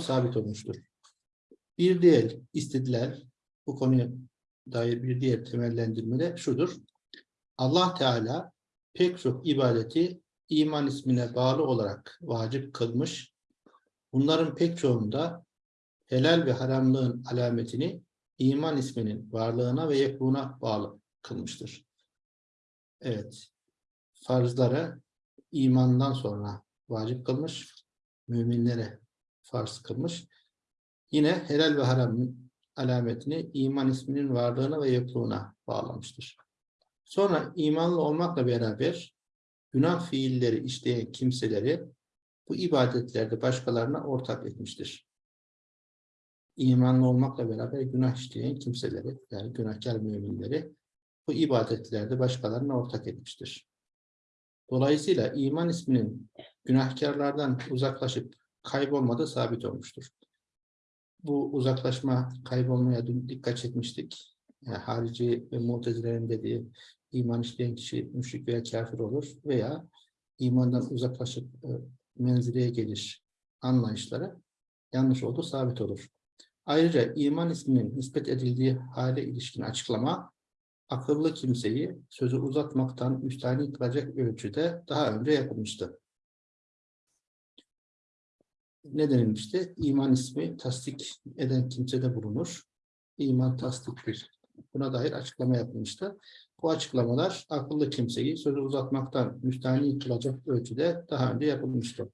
sabit olmuştur. Bir diğer istediler bu konuya dair bir diğer temellendirme de şudur. Allah Teala pek çok ibadeti iman ismine bağlı olarak vacip kılmış. Bunların pek çoğunda helal ve haramlığın alametini iman isminin varlığına ve yekbuna bağlı kılmıştır. Evet. Farzları imandan sonra vacip kılmış. Müminlere farz kılmış. Yine helal ve haram alametini iman isminin varlığına ve yokluğuna bağlamıştır. Sonra imanlı olmakla beraber günah fiilleri işleyen kimseleri bu ibadetlerde başkalarına ortak etmiştir. İmanlı olmakla beraber günah işleyen kimseleri, yani günahkar müminleri bu ibadetlerde başkalarına ortak etmiştir. Dolayısıyla iman isminin günahkarlardan uzaklaşıp kaybolmadığı sabit olmuştur. Bu uzaklaşma, kaybolmaya dün dikkat çekmiştik. Yani harici ve mutezilerin dediği iman işleyen kişi müşrik veya kafir olur veya imandan uzaklaşıp e, menzileye gelir anlayışları yanlış olduğu sabit olur. Ayrıca iman isminin nispet edildiği hale ilişkin açıklama akıllı kimseyi sözü uzatmaktan müstahni kılacak ölçüde daha önce yapılmıştı. Ne denilmişti? İman ismi tasdik eden kimsede bulunur. İman tasdiktir. Buna dair açıklama yapılmıştı. Bu açıklamalar akıllı kimseyi sözü uzatmaktan müstahni kılacak ölçüde daha önce yapılmıştı.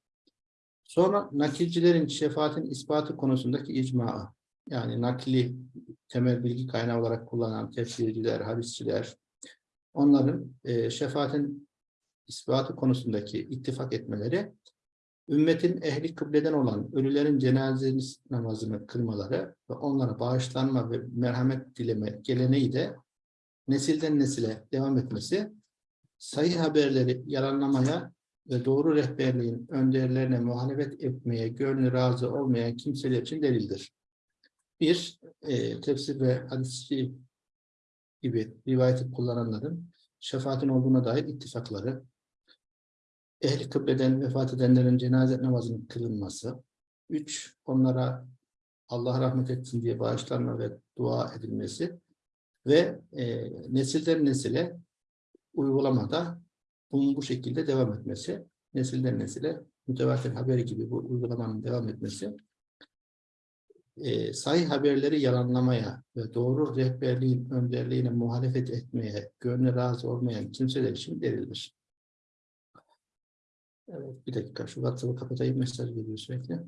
Sonra nakilcilerin şefaatin ispatı konusundaki icma, yani nakli temel bilgi kaynağı olarak kullanan tefsirciler, hadisçiler, onların e, şefaatin ispatı konusundaki ittifak etmeleri, ümmetin ehli kıbleden olan ölülerin cenaze namazını kılmaları ve onlara bağışlanma ve merhamet dileme geleneği de nesilden nesile devam etmesi, sayı haberleri yalanlamaya ve doğru rehberliğin önderlerine muhalefet etmeye gönlü razı olmayan kimseler için delildir. Bir, e, tefsir ve hadisçi gibi rivayeti kullananların şefaatin olduğuna dair ittifakları, ehli kıbleden vefat edenlerin cenaze namazının kılınması, üç, onlara Allah rahmet etsin diye bağışlanma ve dua edilmesi. Ve e, nesilden nesile uygulamada bunun bu şekilde devam etmesi, nesilden nesile mütevatir haberi gibi bu uygulamanın devam etmesi, e, sahih haberleri yalanlamaya ve doğru rehberliğin önderliğine muhalefet etmeye gönlü razı olmayan kimseler için delildir. Evet, bir dakika şu WhatsApp'ı kapatayım mesaj geliyor sürekli.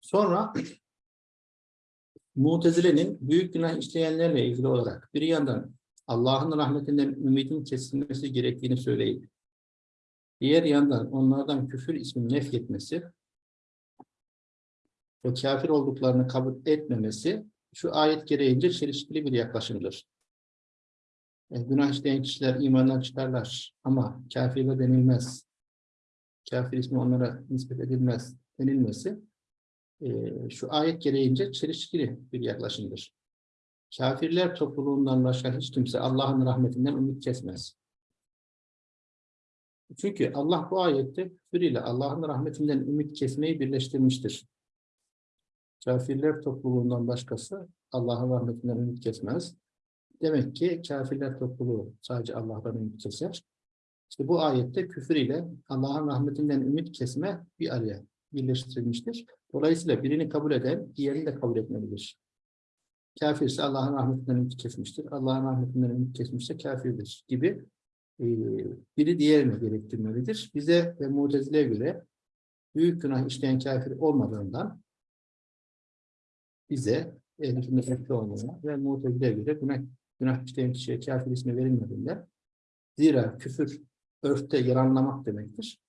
Sonra Mutezile'nin büyük günah işleyenlerle ilgili olarak bir yandan Allah'ın rahmetinden ümidin kesilmesi gerektiğini söyleyip diğer yandan onlardan küfür ismini nefyetmesi ve kafir olduklarını kabul etmemesi şu ayet gereğince çelişkili bir yaklaşımdır. Yani günah işleyen kişiler imandan çıkarlar ama kafirle denilmez. Kafir ismi onlara nispet edilmez denilmesi e, şu ayet gereğince çelişkili bir yaklaşımdır. Kafirler topluluğundan başka hiç kimse Allah'ın rahmetinden ümit kesmez. Çünkü Allah bu ayette küfür ile Allah'ın rahmetinden ümit kesmeyi birleştirmiştir. Kafirler topluluğundan başkası Allah'ın rahmetinden ümit kesmez. Demek ki kafirler topluluğu sadece Allah'tan ümit keser. İşte bu ayette küfür ile Allah'ın rahmetinden ümit kesme bir araya birleştirilmiştir. Dolayısıyla birini kabul eden diğerini de kabul etmelidir. Kafir ise Allah'ın rahmetinden ümit kesmiştir. Allah'ın rahmetinden ümit kesmişse kafirdir gibi e, biri diğerini gerektirmelidir. Bize ve Mutezile'ye göre büyük günah işleyen kafir olmadığından bize ehl-i ve Mutezile'ye göre günah, günah işleyen kişiye kafir ismi verilmediğinde zira küfür örfte yalanlamak demektir.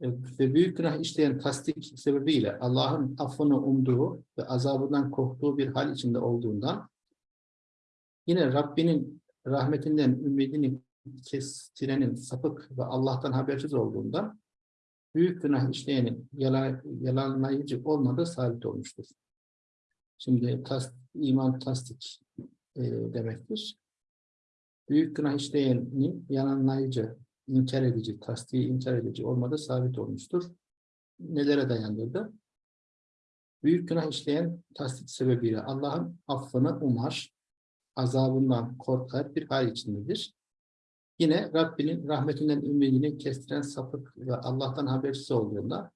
E, ve büyük günah işleyen tasdik sebebiyle Allah'ın affını umduğu ve azabından korktuğu bir hal içinde olduğundan yine Rabbinin rahmetinden ümidini kestirenin sapık ve Allah'tan habersiz olduğundan büyük günah işleyenin yalan, yalanlayıcı olmadığı sabit olmuştur. Şimdi tas, iman tasdik e, demektir. Büyük günah işleyenin yalanlayıcı inkar edici, tasdiği inkar edici olmadığı sabit olmuştur. Nelere dayandırdı? Büyük günah işleyen tasdik sebebiyle Allah'ın affını umar, azabından korkar bir hal içindedir. Yine Rabbinin rahmetinden ümidini kestiren sapık ve Allah'tan habersiz olduğunda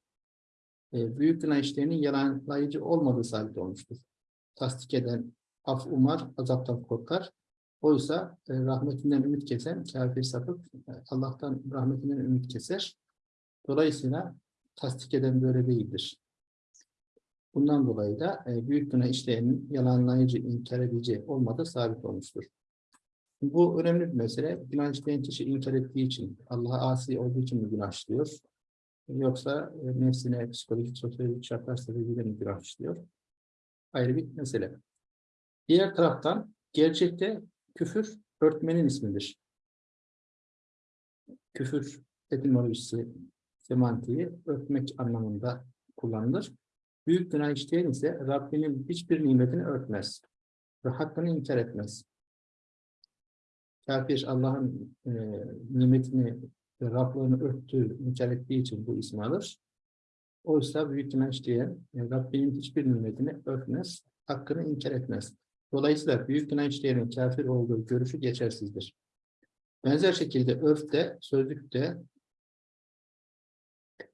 e, büyük günah işleyenin yalanlayıcı olmadığı sabit olmuştur. Tasdik eden af umar, azaptan korkar. Oysa e, rahmetinden ümit kesen kafir sapık e, Allah'tan rahmetinden ümit keser. Dolayısıyla tasdik eden böyle değildir. Bundan dolayı da e, büyük günah işleyenin yalanlayıcı, inkar edici olmadığı sabit olmuştur. Bu önemli bir mesele. Günah işleyen kişi inkar ettiği için, Allah'a asi olduğu için mi günah işliyor? Yoksa e, nefsine, psikolojik, sosyolojik şartlar sebebiyle mi günah işliyor? Ayrı bir mesele. Diğer taraftan gerçekte küfür örtmenin ismidir. Küfür etimolojisi, semantiği örtmek anlamında kullanılır. Büyük günah işleyen ise Rabbinin hiçbir nimetini örtmez ve hakkını inkar etmez. Kafir Allah'ın e, nimetini ve Rablığını örttüğü, inkar ettiği için bu ismi alır. Oysa büyük günah işleyen e, Rabbinin hiçbir nimetini örtmez, hakkını inkar etmez. Dolayısıyla büyük işleyenin kafir olduğu görüşü geçersizdir. Benzer şekilde örfte, sözlükte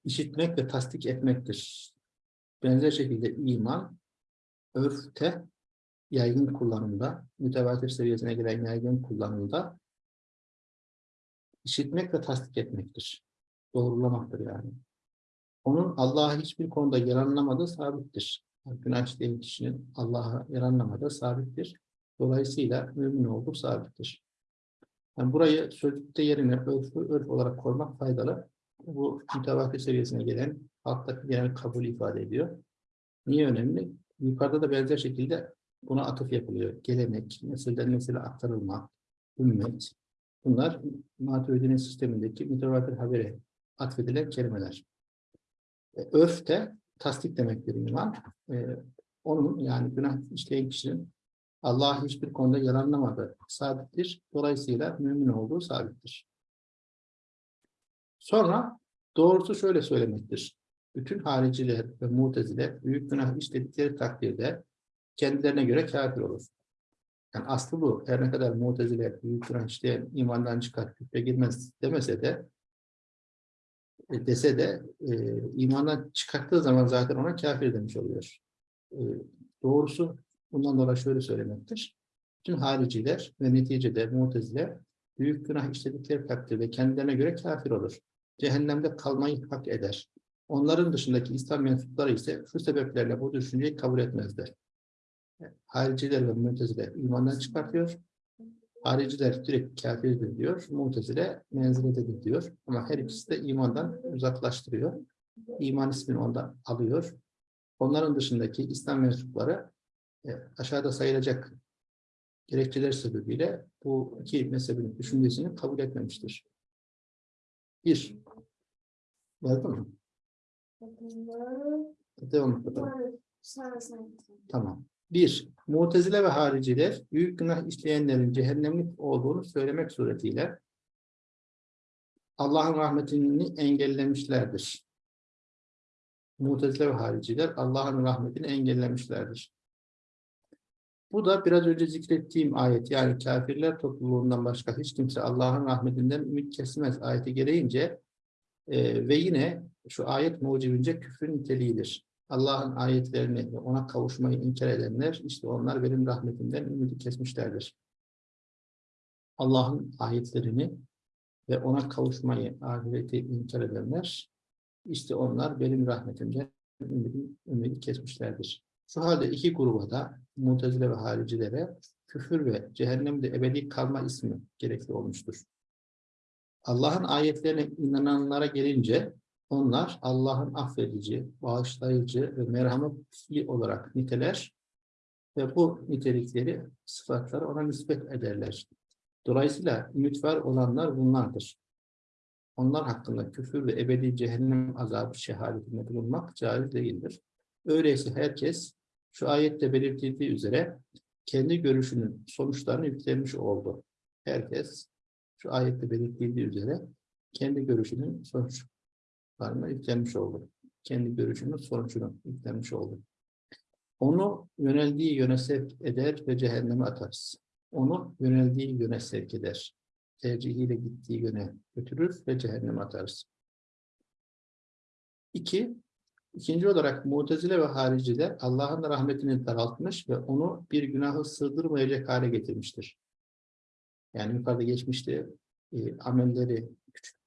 işitmek ve tasdik etmektir. Benzer şekilde iman, örfte yaygın kullanımda, mütevatir seviyesine gelen yaygın kullanımda işitmek ve tasdik etmektir. Doğrulamaktır yani. Onun Allah'a hiçbir konuda yaranlamadığı sabittir. Günah işleyen kişinin Allah'a yaranlamadığı sabittir. Dolayısıyla mümin olduğu sabittir. Yani burayı sözlükte yerine örfü örf olarak koymak faydalı. Bu mütevatir seviyesine gelen alttaki genel kabul ifade ediyor. Niye önemli? Yukarıda da benzer şekilde buna atıf yapılıyor. Gelenek, nesilden nesile aktarılma, ümmet. Bunlar Maturidi'nin sistemindeki mütevatir habere atfedilen kelimeler. E, örf de tasdik demektir iman. E, onun yani günah işleyen kişinin Allah hiçbir konuda yalanlamadığı sabittir. Dolayısıyla mümin olduğu sabittir. Sonra doğrusu şöyle söylemektir. Bütün hariciler ve mutezile büyük günah işledikleri takdirde kendilerine göre kafir olur. Yani aslı bu. Her ne kadar mutezile büyük günah işleyen imandan çıkar, küfre girmez demese de dese de e, imandan çıkarttığı zaman zaten ona kafir demiş oluyor. E, doğrusu bundan dolayı şöyle söylemektir. Bütün hariciler ve neticede mutezile büyük günah işledikleri takdirde kendilerine göre kafir olur. Cehennemde kalmayı hak eder. Onların dışındaki İslam mensupları ise şu sebeplerle bu düşünceyi kabul etmezler. Hariciler ve mutezile imandan çıkartıyor. Hariciler direkt kafirdir diyor. Mutezile menzilededir diyor. Ama her ikisi de imandan uzaklaştırıyor. İman ismini ondan alıyor. Onların dışındaki İslam mensupları e, aşağıda sayılacak gerekçeler sebebiyle bu iki mezhebin düşüncesini kabul etmemiştir. Bir. Yazdı mı? Devam edelim. Tamam. Bir, Mutezile ve hariciler büyük günah işleyenlerin cehennemlik olduğunu söylemek suretiyle Allah'ın rahmetini engellemişlerdir. Mutezile ve hariciler Allah'ın rahmetini engellemişlerdir. Bu da biraz önce zikrettiğim ayet yani kafirler topluluğundan başka hiç kimse Allah'ın rahmetinden ümit kesmez ayeti gereğince e, ve yine şu ayet mucibince küfrün niteliğidir. Allah'ın ayetlerini ve ona kavuşmayı inkar edenler, işte onlar benim rahmetimden ümidi kesmişlerdir. Allah'ın ayetlerini ve ona kavuşmayı, ahireti inkar edenler, işte onlar benim rahmetimden ümidi, ümidi kesmişlerdir. Şu halde iki gruba da, mutezile ve haricilere, küfür ve cehennemde ebedi kalma ismi gerekli olmuştur. Allah'ın ayetlerine inananlara gelince, onlar Allah'ın affedici, bağışlayıcı ve merhametli olarak niteler ve bu nitelikleri, sıfatları ona nispet ederler. Dolayısıyla ümit olanlar bunlardır. Onlar hakkında küfür ve ebedi cehennem azabı şehadetinde bulunmak caiz değildir. Öyleyse herkes şu ayette belirtildiği üzere kendi görüşünün sonuçlarını yüklenmiş oldu. Herkes şu ayette belirtildiği üzere kendi görüşünün sonuçlarına yüklenmiş oldu. Kendi görüşünün sonucunu yüklenmiş oldu. Onu yöneldiği yöne sevk eder ve cehenneme atarız. Onu yöneldiği yöne sevk eder. Tercihiyle gittiği yöne götürür ve cehenneme atarız. İki, ikinci olarak Mu'tezile ve hariciler Allah'ın rahmetini daraltmış ve onu bir günahı sığdırmayacak hale getirmiştir. Yani yukarıda geçmişti, e, amelleri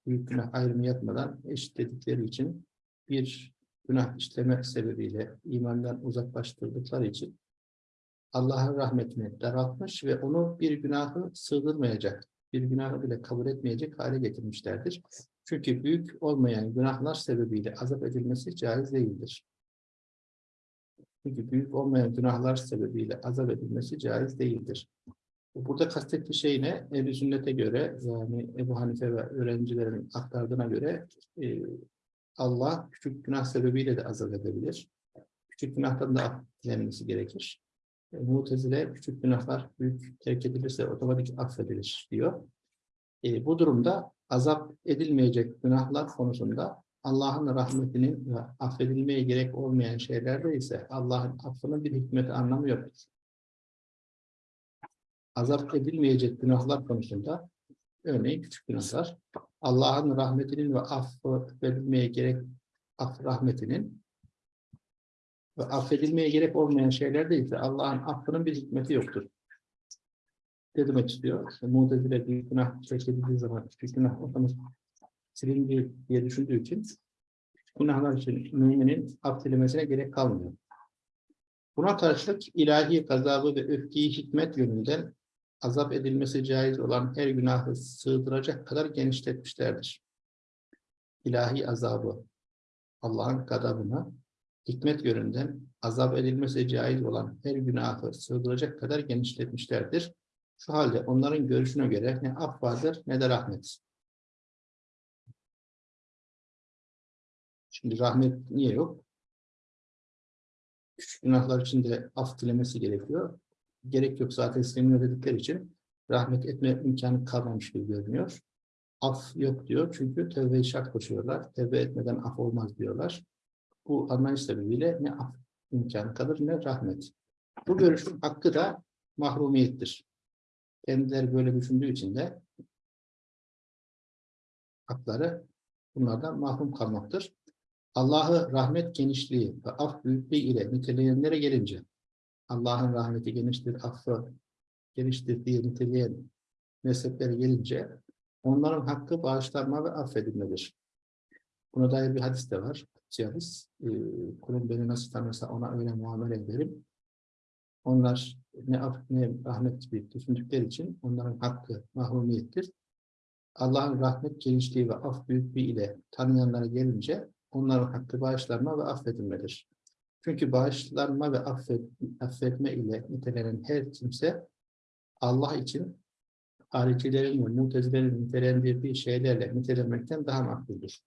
büyük günah ayrımı yapmadan eşitledikleri için bir günah işleme sebebiyle imandan uzaklaştırdıkları için Allah'ın rahmetini daraltmış ve onu bir günahı sığdırmayacak, bir günahı bile kabul etmeyecek hale getirmişlerdir. Çünkü büyük olmayan günahlar sebebiyle azap edilmesi caiz değildir. Çünkü büyük olmayan günahlar sebebiyle azap edilmesi caiz değildir. Burada kastettiği şey ne? Ebu Sünnet'e göre yani Ebu Hanife ve öğrencilerin aktardığına göre e, Allah küçük günah sebebiyle de azap edebilir. Küçük günahtan da affedilmesi gerekir. E, Mutezile küçük günahlar büyük terk edilirse otomatik affedilir diyor. E, bu durumda azap edilmeyecek günahlar konusunda Allah'ın rahmetinin affedilmeye gerek olmayan şeylerde ise Allah'ın affının bir hikmeti anlamı yoktur. Azap edilmeyecek günahlar konusunda örneğin küçük günahlar Allah'ın rahmetinin ve affedilmeye gerek af rahmetinin ve affedilmeye gerek olmayan şeylerde ise Allah'ın affının bir hikmeti yoktur. Ne demek istiyor? İşte, Mu'tezile büyük günah çekildiği zaman küçük günah ortamız silindi diye düşündüğü için günahlar için müminin affedilmesine gerek kalmıyor. Buna karşılık ilahi gazabı ve öfkeyi hikmet yönünden azap edilmesi caiz olan her günahı sığdıracak kadar genişletmişlerdir. İlahi azabı, Allah'ın gadabına, hikmet yönünden azap edilmesi caiz olan her günahı sığdıracak kadar genişletmişlerdir. Şu halde onların görüşüne göre ne af vardır ne de rahmet. Şimdi rahmet niye yok? Küçük günahlar için de af dilemesi gerekiyor gerek yok zaten istemiyor dedikleri için rahmet etme imkanı kalmamış gibi görünüyor. Af yok diyor çünkü tevbe-i şart koşuyorlar. Tevbe etmeden af olmaz diyorlar. Bu anlayış sebebiyle ne af imkanı kalır ne rahmet. Bu görüşün hakkı da mahrumiyettir. Kendileri böyle düşündüğü için de hakları bunlardan mahrum kalmaktır. Allah'ı rahmet genişliği ve af büyüklüğü ile niteleyenlere gelince Allah'ın rahmeti geniştir, affı geniştir diye niteleyen mezheplere gelince onların hakkı bağışlanma ve affedilmedir. Buna dair bir hadis de var. Hadis, e, beni nasıl tanırsa ona öyle muamele ederim. Onlar ne af ne rahmet gibi düşündükleri için onların hakkı mahrumiyettir. Allah'ın rahmet genişliği ve af büyüklüğü ile tanıyanlara gelince onların hakkı bağışlanma ve affedilmedir. Çünkü bağışlanma ve affet, affetme ile nitelenen her kimse Allah için haricilerin ve mutezilerin nitelendirdiği şeylerle nitelenmekten daha makbuldür.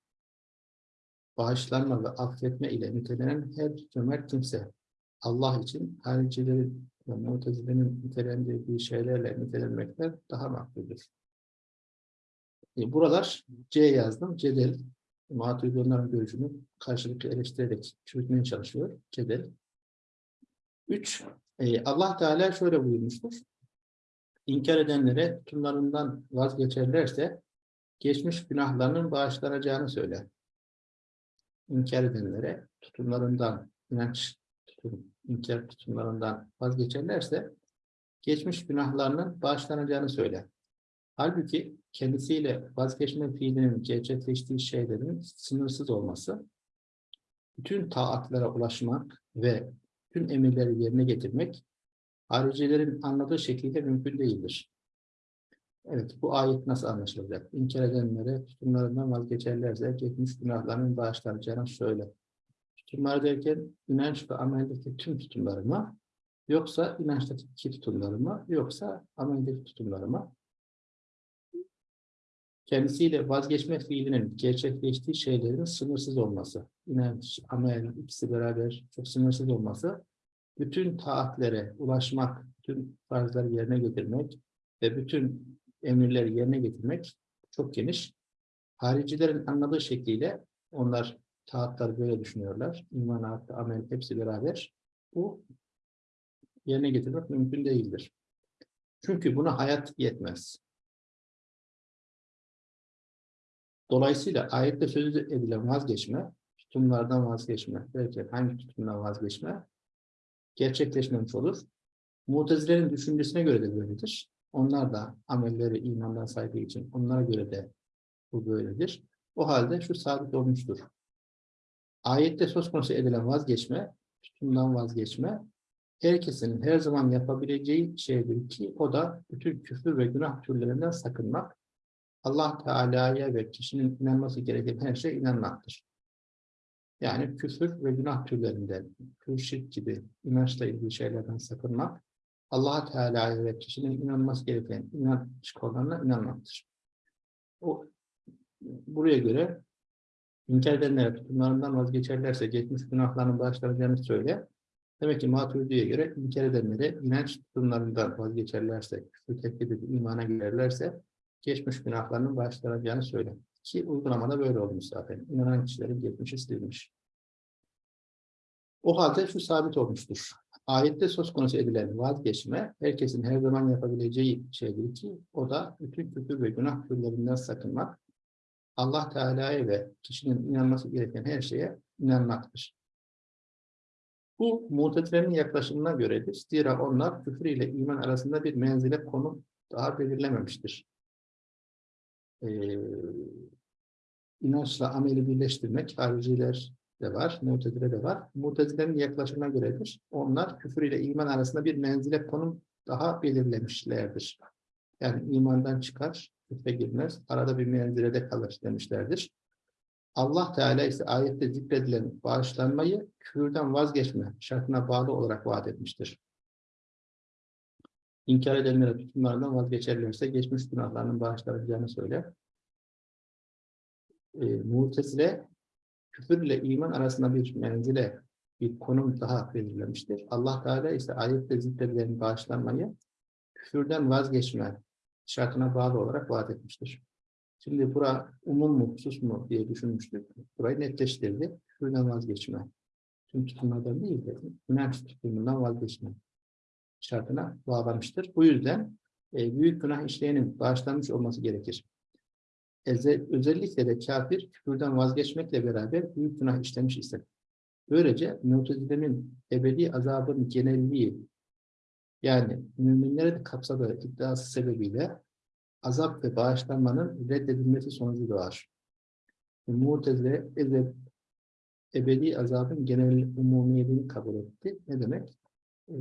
Bağışlanma ve affetme ile nitelenen her cömert kimse Allah için haricilerin ve mutezilerin nitelendirdiği şeylerle nitelenmekten daha makbuldür. E, buralar C yazdım. Cedel Maturidi onların görüşünü karşılıklı eleştirerek çürütmeye çalışıyor. Cedel. Üç, e, Allah Teala şöyle buyurmuştur. İnkar edenlere tutumlarından vazgeçerlerse geçmiş günahlarının bağışlanacağını söyler. İnkar edenlere tutumlarından, inanç tutum, inkar tutumlarından vazgeçerlerse geçmiş günahlarının bağışlanacağını söyler. Halbuki kendisiyle vazgeçme fiilinin gerçekleştiği şeylerin sınırsız olması, bütün taatlara ulaşmak ve tüm emirleri yerine getirmek, haricilerin anladığı şekilde mümkün değildir. Evet, bu ayet nasıl anlaşılacak? İnkar edenlere tutumlarından vazgeçerlerse geçmiş günahlarının bağışlanacağını söyle. Tutumlar derken inanç ve ameldeki tüm tutumlarıma, yoksa inançtaki tutumlarıma, yoksa ameldeki tutumlarıma kendisiyle vazgeçme fiilinin gerçekleştiği şeylerin sınırsız olması, inanç, amel ikisi beraber çok sınırsız olması, bütün taatlere ulaşmak, bütün farzları yerine getirmek ve bütün emirleri yerine getirmek çok geniş. Haricilerin anladığı şekliyle onlar taatları böyle düşünüyorlar. İman, artı, amel hepsi beraber. Bu yerine getirmek mümkün değildir. Çünkü buna hayat yetmez. Dolayısıyla ayette söz edilen vazgeçme, tutumlardan vazgeçme, derken hangi tutumdan vazgeçme gerçekleşmemiş olur. Mutezilerin düşüncesine göre de böyledir. Onlar da amelleri imandan saydığı için onlara göre de bu böyledir. O halde şu sabit olmuştur. Ayette söz konusu edilen vazgeçme, tutumdan vazgeçme, herkesin her zaman yapabileceği şeydir ki o da bütün küfür ve günah türlerinden sakınmak, Allah Teala'ya ve kişinin inanması gereken her şeye inanmaktır. Yani küfür ve günah türlerinden, küfür şirk gibi inançla ilgili şeylerden sakınmak, allah Teala'ya ve kişinin inanması gereken inanç konularına inanmaktır. O, buraya göre inkar edenler tutumlarından vazgeçerlerse geçmiş günahlarının bağışlanacağını söyle. Demek ki Maturidi'ye göre inkar edenlere inanç tutumlarından vazgeçerlerse, küfür teklif edip imana girerlerse geçmiş günahlarının bağışlanacağını söyle. Ki uygulamada böyle olmuş zaten. İnanan kişilerin geçmişi silinmiş. O halde şu sabit olmuştur. Ayette söz konusu edilen vazgeçme, herkesin her zaman yapabileceği şeydir ki, o da bütün küfür ve günah türlerinden sakınmak, Allah Teala'ya ve kişinin inanması gereken her şeye inanmaktır. Bu mutezilerin yaklaşımına göredir. Zira onlar küfür ile iman arasında bir menzile konum daha belirlememiştir. Ee, inançla ameli birleştirmek hariciler de var, mutezile de var. Mutezilerin yaklaşımına göredir. Onlar küfür ile iman arasında bir menzile konum daha belirlemişlerdir. Yani imandan çıkar, küfre girmez, arada bir menzilede kalır demişlerdir. Allah Teala ise ayette zikredilen bağışlanmayı küfürden vazgeçme şartına bağlı olarak vaat etmiştir. İnkar edenlere tutumlarından vazgeçerlerse geçmiş günahlarının bağışlanacağını söyler. E, Mutezile küfür ile iman arasında bir menzile, bir konum daha belirlemiştir. Allah Teala ise ayette zikredilen bağışlanmayı küfürden vazgeçme şartına bağlı olarak vaat etmiştir. Şimdi bura umum mu, husus mu diye düşünmüştük. Burayı netleştirdi. Küfürden vazgeçme. Tüm tutumlardan değil de inanç tutumundan vazgeçme şartına bağlamıştır. Bu yüzden e, büyük günah işleyenin bağışlanmış olması gerekir. Özellikle de kafir küfürden vazgeçmekle beraber büyük günah işlemiş ise. Böylece Mutezile'nin ebedi azabın genelliği yani müminleri de kapsadığı iddiası sebebiyle azap ve bağışlanmanın reddedilmesi sonucu doğar. Mu'tezile ebedi azabın genel umumiyetini kabul etti. Ne demek?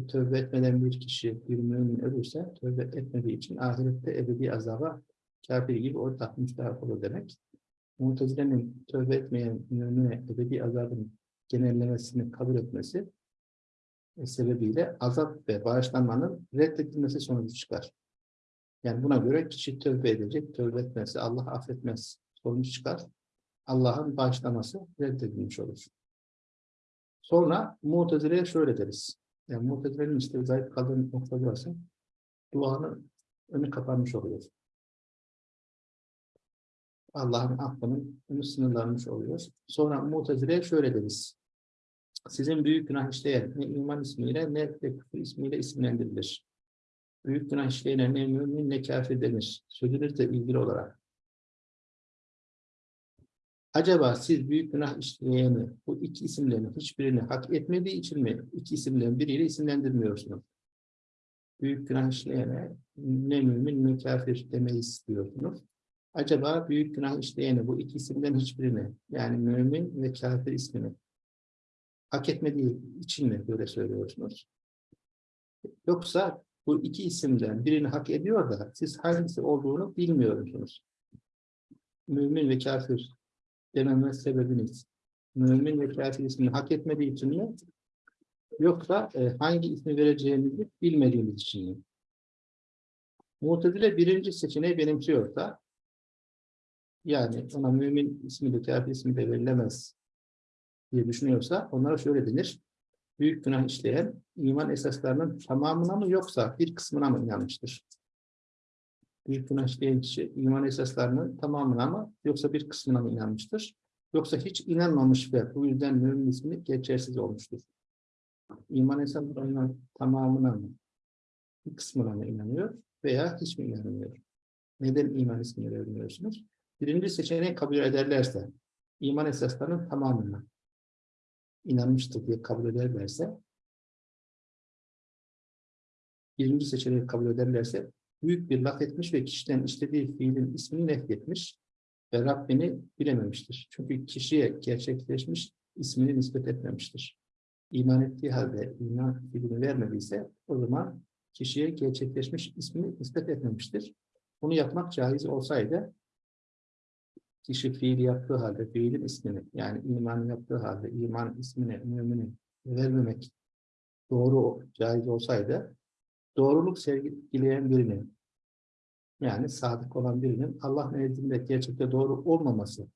Tövbe etmeden bir kişi, bir mümin ölürse tövbe etmediği için ahirette ebedi azaba kafir gibi ortak müstahak olur demek. Mu'tezile'nin tövbe etmeyen mümine ebedi azabın genellemesini kabul etmesi e, sebebiyle azap ve bağışlanmanın reddedilmesi sonucu çıkar. Yani buna göre kişi tövbe edecek, tövbe etmezse Allah affetmez sonuç çıkar. Allah'ın bağışlaması reddedilmiş olur. Sonra Mu'tezile'ye şöyle deriz. Yani Mu'tezile'nin işte zayıf kaldığı nokta burası. Duanın önü kapanmış oluyor. Allah'ın affının önü sınırlanmış oluyor. Sonra Mu'tezile'ye şöyle deriz. Sizin büyük günah işleyen ne iman ismiyle ne de küfür ismiyle isimlendirilir büyük günah işleyene ne mümin ne kafir denir. Sözünüzle ilgili olarak. Acaba siz büyük günah işleyeni, bu iki isimlerin hiçbirini hak etmediği için mi iki isimlerin biriyle isimlendirmiyorsunuz? Büyük günah işleyene ne mümin ne kafir demeyi istiyorsunuz. Acaba büyük günah işleyeni bu iki isimden hiçbirini yani mümin ve kafir ismini hak etmediği için mi böyle söylüyorsunuz? Yoksa bu iki isimden birini hak ediyor da siz hangisi olduğunu bilmiyorsunuz. Mümin ve kafir dememe sebebiniz mümin ve kafir ismini hak etmediği için mi? Yoksa e, hangi ismi vereceğinizi bilmediğiniz için mi? Mu'tezile birinci seçeneği benimsiyorsa yani ona mümin ismi de kafir ismi de verilemez diye düşünüyorsa onlara şöyle denir büyük günah işleyen iman esaslarının tamamına mı yoksa bir kısmına mı inanmıştır? Büyük günah işleyen kişi iman esaslarının tamamına mı yoksa bir kısmına mı inanmıştır? Yoksa hiç inanmamış ve bu yüzden mümin ismi geçersiz olmuştur. İman esaslarının tamamına mı bir kısmına mı inanıyor veya hiç mi inanmıyor? Neden iman ismini vermiyorsunuz? Birinci seçeneği kabul ederlerse, iman esaslarının tamamına inanmıştır diye kabul ederlerse, birinci seçeneği kabul ederlerse, büyük bir laf etmiş ve kişiden istediği fiilin ismini nefretmiş ve Rabbini bilememiştir. Çünkü kişiye gerçekleşmiş ismini nispet etmemiştir. İman ettiği halde iman fiilini vermediyse o zaman kişiye gerçekleşmiş ismini nispet etmemiştir. Bunu yapmak caiz olsaydı kişi fiil yaptığı halde fiilin ismini yani iman yaptığı halde iman ismini mümini vermemek doğru caiz olsaydı doğruluk sergileyen birinin yani sadık olan birinin Allah nezdinde gerçekte doğru olmaması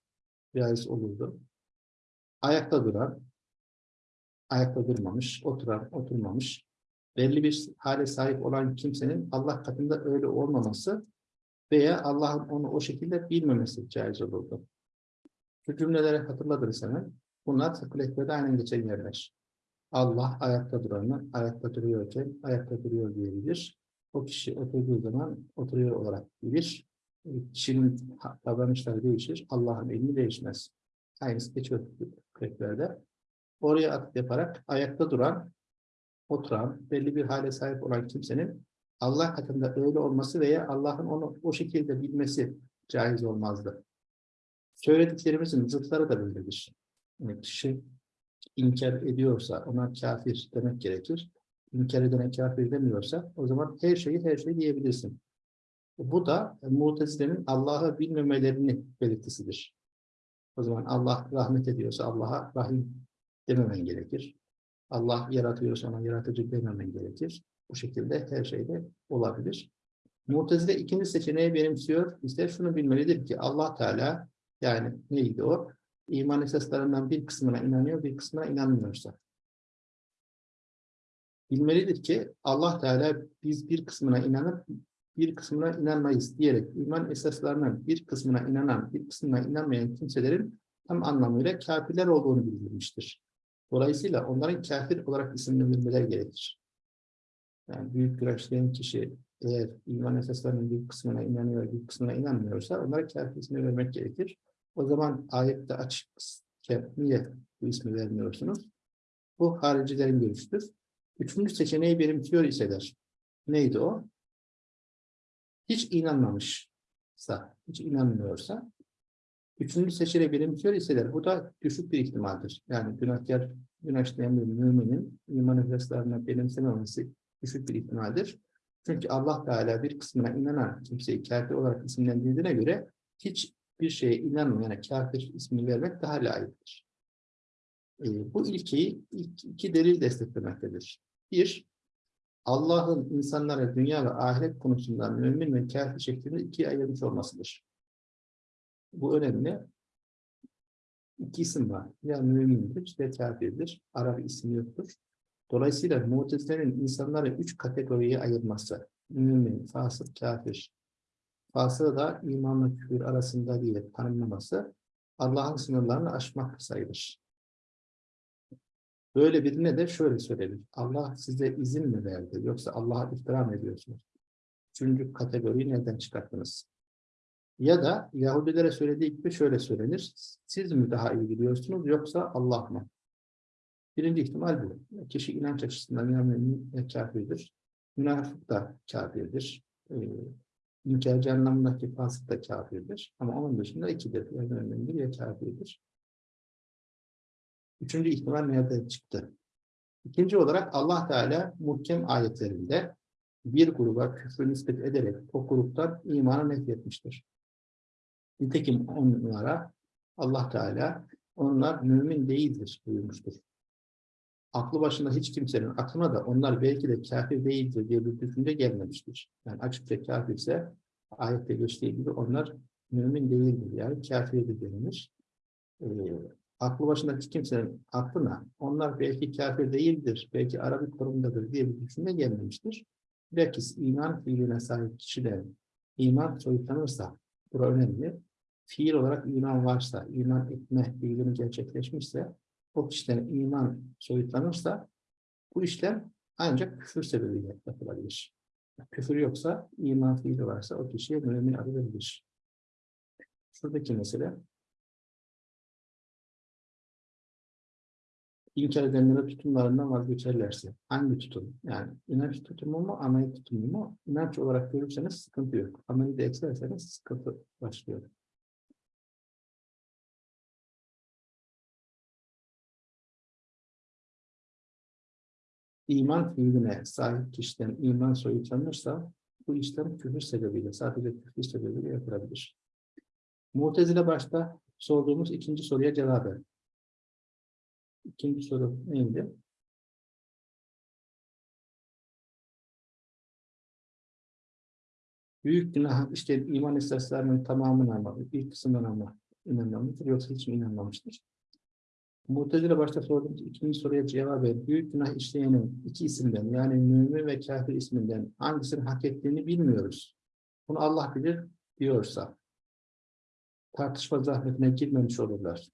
caiz olurdu. Ayakta duran, ayakta durmamış, oturan, oturmamış, belli bir hale sahip olan kimsenin Allah katında öyle olmaması veya Allah'ın onu o şekilde bilmemesi caiz olurdu. Şu cümleleri hatırladınız hemen. Bunlar fakültetlerde aynen geçen yerler. Allah ayakta duranı ayakta duruyorken ayakta duruyor diyebilir. O kişi oturduğu zaman oturuyor olarak bilir. Kişinin davranışları değişir. Allah'ın ilmi değişmez. Aynısı geçiyor fakültelerde. Oraya atıp yaparak ayakta duran, oturan, belli bir hale sahip olan kimsenin Allah katında öyle olması veya Allah'ın onu o şekilde bilmesi caiz olmazdı. Söylediklerimizin zıtları da böyledir. Yani kişi inkar ediyorsa ona kafir demek gerekir. İnkar edene kafir demiyorsa o zaman her şeyi her şeyi diyebilirsin. Bu da Mutezile'nin Allah'ı bilmemelerini belirtisidir. O zaman Allah rahmet ediyorsa Allah'a rahim dememen gerekir. Allah yaratıyorsa ona yaratıcı dememen gerekir. Bu şekilde her şeyde olabilir. Mu'tezile ikinci seçeneği benimsiyor. İşte şunu bilmelidir ki Allah Teala yani neydi o? İman esaslarından bir kısmına inanıyor, bir kısmına inanmıyorsa. Bilmelidir ki Allah Teala biz bir kısmına inanıp bir kısmına inanmayız diyerek iman esaslarının bir kısmına inanan, bir kısmına inanmayan kimselerin tam anlamıyla kafirler olduğunu bildirmiştir. Dolayısıyla onların kafir olarak isimlendirmeler gerekir. Yani büyük güreşleyen kişi eğer iman esaslarının bir kısmına inanıyor, bir kısmına inanmıyorsa onlara kafir ismi vermek gerekir. O zaman ayette açıkken niye bu ismi vermiyorsunuz? Bu haricilerin görüşüdür. Üçüncü seçeneği benimsiyor iseler. Neydi o? Hiç inanmamışsa, hiç inanmıyorsa Üçüncü seçeneği benimsiyor iseler bu da düşük bir ihtimaldir. Yani günahkar, günah işleyen bir müminin iman esaslarına benimsememesi düşük bir ihtimaldir. Çünkü Allah Teala bir kısmına inanan kimseyi kafir olarak isimlendirdiğine göre hiçbir şeye inanmayana kafir ismini vermek daha layıktır. E, bu ilkeyi iki delil desteklemektedir. Bir, Allah'ın insanlara dünya ve ahiret konusunda mümin ve kafir şeklinde ikiye ayırmış olmasıdır. Bu önemli. İki isim var. Ya mümindir ya kafirdir. Arap ismi yoktur. Dolayısıyla mutezilerin insanları üç kategoriye ayırması, mümin, fasık, kafir, fasığı da imanla küfür arasında diye tanımlaması, Allah'ın sınırlarını aşmak sayılır. Böyle birine de şöyle söylenir. Allah size izin mi verdi? Yoksa Allah'a iftira mı ediyorsunuz? Üçüncü kategoriyi nereden çıkarttınız? Ya da Yahudilere söylediği gibi şöyle söylenir. Siz mi daha iyi biliyorsunuz yoksa Allah mı? Birinci ihtimal bu. Kişi inanç açısından yani kafirdir. Münafık da kafirdir. İnkarcı anlamındaki fasık da kafirdir. Ama onun dışında ikidir. Ya mümindir ya kafirdir. Üçüncü ihtimal nereden çıktı? İkinci olarak Allah Teala muhkem ayetlerinde bir gruba küfür nispet ederek o gruptan imanı nefretmiştir. Nitekim onlara Allah Teala onlar mümin değildir buyurmuştur aklı başında hiç kimsenin aklına da onlar belki de kafir değildir diye bir düşünce gelmemiştir. Yani açıkça kafirse ayette geçtiği gibi onlar mümin değildir yani kafirdir denilir. E, aklı başında hiç kimsenin aklına onlar belki kafir değildir, belki Arabi konumundadır diye bir düşünce gelmemiştir. Bilakis iman fiiline sahip kişilerin iman soyutlanırsa, bu önemli. Fiil olarak iman varsa, iman etme fiilini gerçekleşmişse, o kişiden iman soyutlanırsa, bu işlem ancak küfür sebebiyle yapılabilir. Küfür yoksa, iman fiili varsa o kişiye mümin adı verilir. Şuradaki mesele, inkar edenlere tutumlarından vazgeçerlerse, hangi tutum? Yani inanç tutumu mu, amel tutumu mu? İnanç olarak görürseniz sıkıntı yok. Ameli de eklerseniz sıkıntı başlıyor. İman fiiline sahip kişiden iman soyutlanırsa, bu işlem küfür sebebiyle, sadece küfür sebebiyle yapılabilir. Mu'tezile başta sorduğumuz ikinci soruya cevap ver. İkinci soru neydi? Büyük günah işte iman esaslarının tamamına ama bir kısmından ama inanmamıştır yoksa hiç mi inanmamıştır? Mu'tezile başta sorduğumuz ikinci soruya cevap ver. Büyük günah işleyenin iki isimden yani mümin ve kafir isminden hangisini hak ettiğini bilmiyoruz. Bunu Allah bilir diyorsa tartışma zahmetine girmemiş olurlar.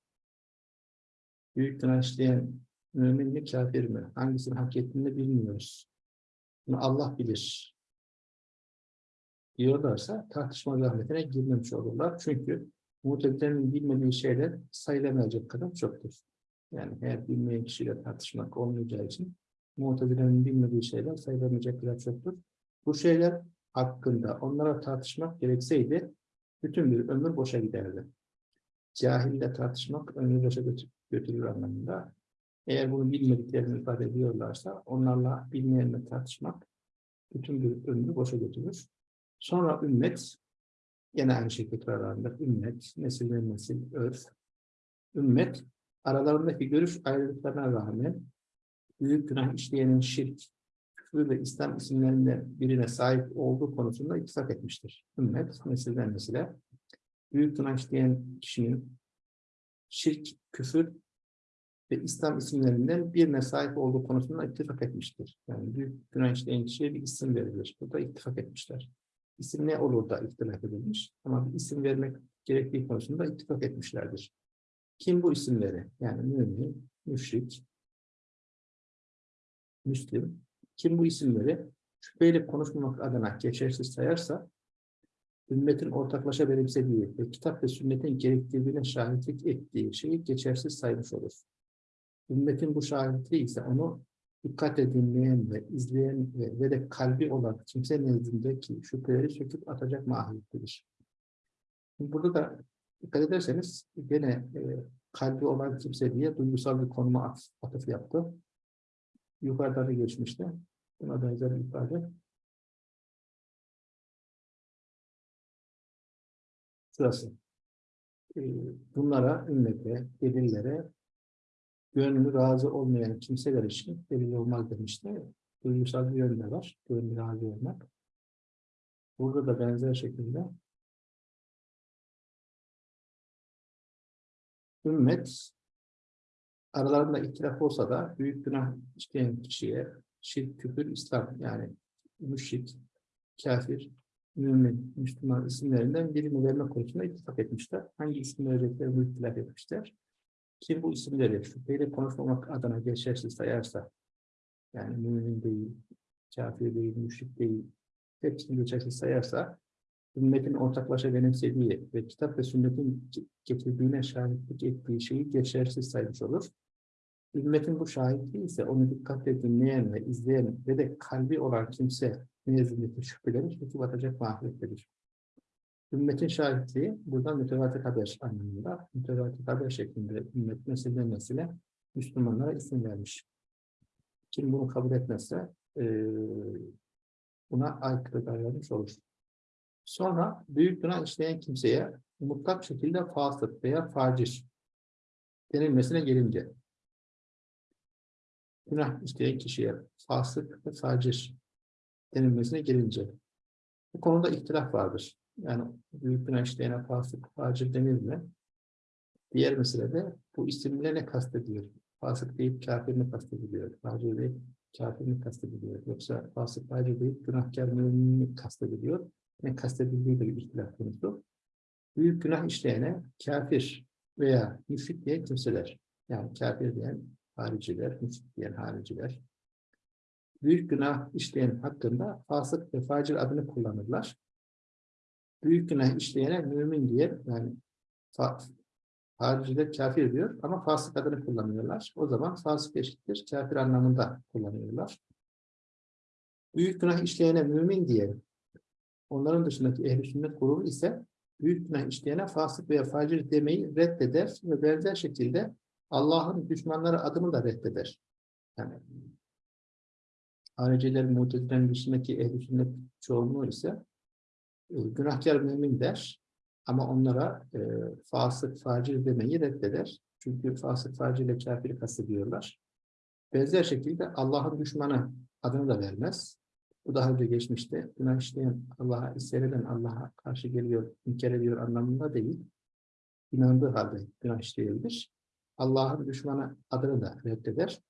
Büyük günah işleyen mümin mi kafir mi? Hangisini hak ettiğini bilmiyoruz. Bunu Allah bilir. Diyorlarsa tartışma zahmetine girmemiş olurlar. Çünkü muhtemelenin bilmediği şeyler sayılamayacak kadar çoktur. Yani eğer bilmeyen kişiyle tartışmak olmayacağı için muhtemelenin bilmediği şeyler sayılamayacak kadar çoktur. Bu şeyler hakkında onlara tartışmak gerekseydi bütün bir ömür boşa giderdi. Cahille tartışmak ömrü boşa götürür anlamında. Eğer bunu bilmediklerini ifade ediyorlarsa onlarla bilmeyenle tartışmak bütün bir ömrü boşa götürür. Sonra ümmet, yine aynı şekilde tekrarlanır. Ümmet, nesilden nesil, örf. Ümmet, aralarındaki görüş ayrılıklarına rağmen büyük günah işleyenin şirk, küfür ve İslam isimlerinden birine sahip olduğu konusunda ittifak etmiştir. Ümmet, nesilden nesile, büyük günah işleyen kişinin şirk, küfür ve İslam isimlerinden birine sahip olduğu konusunda ittifak etmiştir. Yani büyük günah işleyen kişiye bir isim verilir. Burada ittifak etmişler. İsim ne olur da ihtilaf edilmiş ama bir isim vermek gerektiği konusunda ittifak etmişlerdir. Kim bu isimleri? Yani mümin, müşrik, müslim. Kim bu isimleri şüpheyle konuşmamak adına geçersiz sayarsa ümmetin ortaklaşa benimsediği ve kitap ve sünnetin gerektirdiğine şahitlik ettiği şeyi geçersiz saymış olur. Ümmetin bu şahitliği ise onu dikkatle dinleyen ve izleyen ve, ve de kalbi olan kimse nezdindeki şüpheleri söküp atacak mahiyettedir. Burada da dikkat ederseniz gene e, kalbi olan kimse diye duygusal bir konuma atıf yaptı. Yukarıda da geçmişti. Buna benzer bir ifade. Şurası. E, bunlara, ümmete, delillere gönlü razı olmayan kimseler için delil olmaz demişti. Duygusal bir yönde var. Gönlü razı olmak. Burada da benzer şekilde ümmet aralarında ihtilaf olsa da büyük günah işleyen kişiye şirk, küfür, İslam yani müşrik, kafir, mümin, Müslüman isimlerinden birini verme konusunda ittifak etmişler. Hangi isim vereceklerini ihtilaf etmişler. Kim bu isimleri şüpheyle konuşmamak adına geçersiz sayarsa, yani mümin değil, kafir değil, müşrik değil, hepsini geçersiz sayarsa, ümmetin ortaklaşa benimsediği ve kitap ve sünnetin getirdiğine şahitlik ettiği şeyi geçersiz saymış olur. Ümmetin bu şahitliği ise onu dikkatle dinleyen ve izleyen ve de kalbi olan kimse nezdindeki şüpheleri söküp atacak mahiyettedir. Ümmetin şahitliği buradan mütevatir haber anlamında, mütevatir haber şeklinde ümmet nesile nesile Müslümanlara isim vermiş. Kim bunu kabul etmezse e, buna aykırı davranmış olur. Sonra büyük günah işleyen kimseye mutlak şekilde fasık veya facir denilmesine gelince günah işleyen kişiye fasık ve facir denilmesine gelince bu konuda ihtilaf vardır. Yani büyük günah işleyene fasık, facir denir mi? Diğer meselede bu isimle ne kastediyor? Fasık deyip kafir mi kastediliyor? Facir deyip kafir mi kastediliyor? Yoksa fasık, facir deyip günahkar mi kastediliyor? Ne kastedildiği de bir ihtilaf konusu. Büyük günah işleyene kafir veya müşrik diye kimseler, yani kafir diyen hariciler, müşrik diyen hariciler, büyük günah işleyen hakkında fasık ve facir adını kullanırlar. Büyük günah işleyene mümin diye, yani hariciler kafir diyor ama fasık adını kullanıyorlar. O zaman fasık eşittir, kafir anlamında kullanıyorlar. Büyük günah işleyene mümin diye, onların dışındaki ehl sünnet grubu ise büyük günah işleyene fasık veya facir demeyi reddeder ve benzer şekilde Allah'ın düşmanları adını da reddeder. Yani haricilerin, mutezilerin dışındaki ehl sünnet çoğunluğu ise e, günahkar mümin der ama onlara e, fasık, facir demeyi reddeder. Çünkü fasık, facir ile kafiri kastediyorlar. Benzer şekilde Allah'ın düşmanı adını da vermez. Bu daha önce geçmişte. Günah Allah'a isyan Allah'a karşı geliyor, inkar ediyor anlamında değil. İnandığı halde günah işleyebilir. Allah'ın düşmanı adını da reddeder.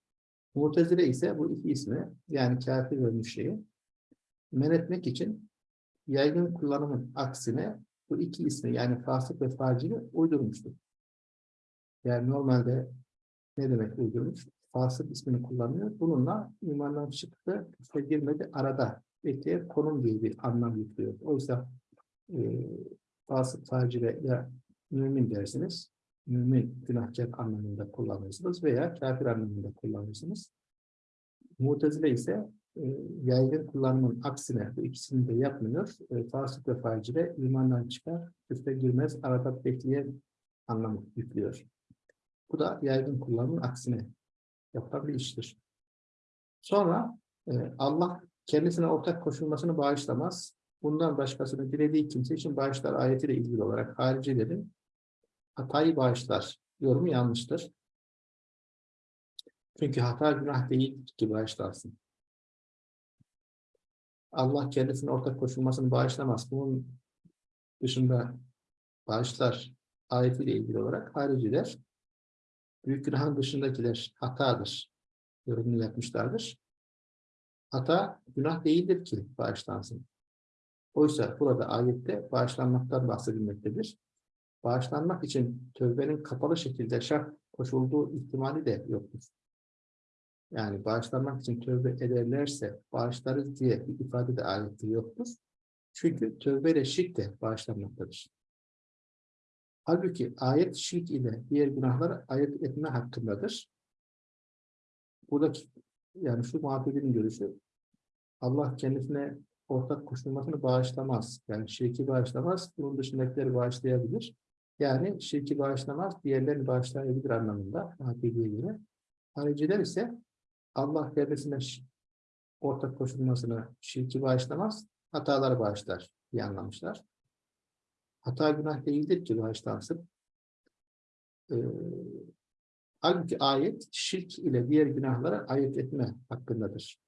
Mu'tezile ise bu iki ismi yani kafir ve müşriği men etmek için yaygın kullanımın aksine bu iki ismi yani fasık ve facili uydurmuştur. Yani normalde ne demek uydurmuş? Fasık ismini kullanıyor. Bununla imandan çıktı, küfre girmedi, arada bekleyen konum diye bir anlam yüklüyor. Oysa e, fasık, facile ya mümin dersiniz, mümin günahkar anlamında kullanırsınız veya kafir anlamında kullanırsınız. Mutezile ise e, yaygın kullanımın aksine bu ikisini de yapmıyor. E, fasık ve facile imandan çıkar, küfre girmez, arada bekleyen anlamı yüklüyor. Bu da yaygın kullanımın aksine yapılan bir iştir. Sonra e, Allah kendisine ortak koşulmasını bağışlamaz. Bundan başkasını dilediği kimse için bağışlar ayetiyle ilgili olarak haricilerin hatayı bağışlar. Yorumu yanlıştır. Çünkü hata günah değil ki bağışlarsın. Allah kendisine ortak koşulmasını bağışlamaz. Bunun dışında bağışlar ayetiyle ilgili olarak hariciler büyük günahın dışındakiler hatadır. Yorumunu yapmışlardır. Hata günah değildir ki bağışlansın. Oysa burada ayette bağışlanmaktan bahsedilmektedir. Bağışlanmak için tövbenin kapalı şekilde şart koşulduğu ihtimali de yoktur. Yani bağışlanmak için tövbe ederlerse bağışlarız diye bir ifade de ayette yoktur. Çünkü tövbeyle şirk de bağışlanmaktadır. Halbuki ayet şirk ile diğer günahları ayet etme hakkındadır. Buradaki yani şu muhabbetinin görüşü Allah kendisine ortak koşulmasını bağışlamaz. Yani şirki bağışlamaz. Bunun dışındakileri bağışlayabilir. Yani şirki bağışlamaz, diğerlerini bağışlayabilir anlamında Hakiki'ye göre. Hariciler ise Allah kendisine ortak koşulmasını şirki bağışlamaz, hataları bağışlar diye anlamışlar. Hata günah değildir ki bağışlansın. Ee, halbuki ayet şirk ile diğer günahlara ayet etme hakkındadır.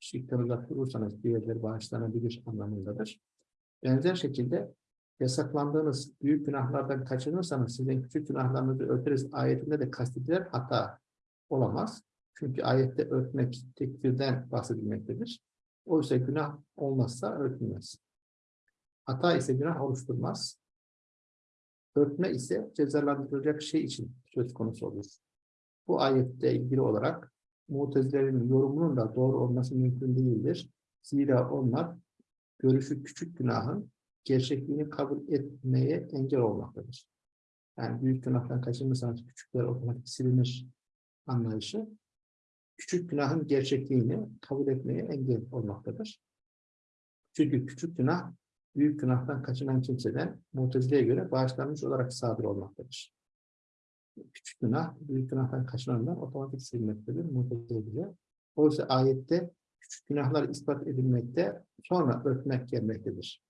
Şirkten uzak durursanız diğerleri bağışlanabilir anlamındadır. Benzer şekilde yasaklandığınız büyük günahlardan kaçınırsanız sizin küçük günahlarınızı örteriz ayetinde de kastedilen hata olamaz. Çünkü ayette örtmek tekfirden bahsedilmektedir. Oysa günah olmazsa örtülmez. Hata ise günah oluşturmaz. Örtme ise cezalandırılacak şey için söz konusu olur. Bu ayette ilgili olarak Mutezilerin yorumunun da doğru olması mümkün değildir. Zira onlar görüşü küçük günahın gerçekliğini kabul etmeye engel olmaktadır. Yani büyük günahtan kaçınırsanız küçükler otomatik silinir anlayışı küçük günahın gerçekliğini kabul etmeye engel olmaktadır. Çünkü küçük günah büyük günahtan kaçınan kimseden Mutezile'ye göre bağışlanmış olarak sadır olmaktadır. Küçük günah, büyük günahtan kaçınanlar otomatik silinmektedir Mutezile'ye. Oysa ayette küçük günahlar ispat edilmekte, sonra örtmek gelmektedir.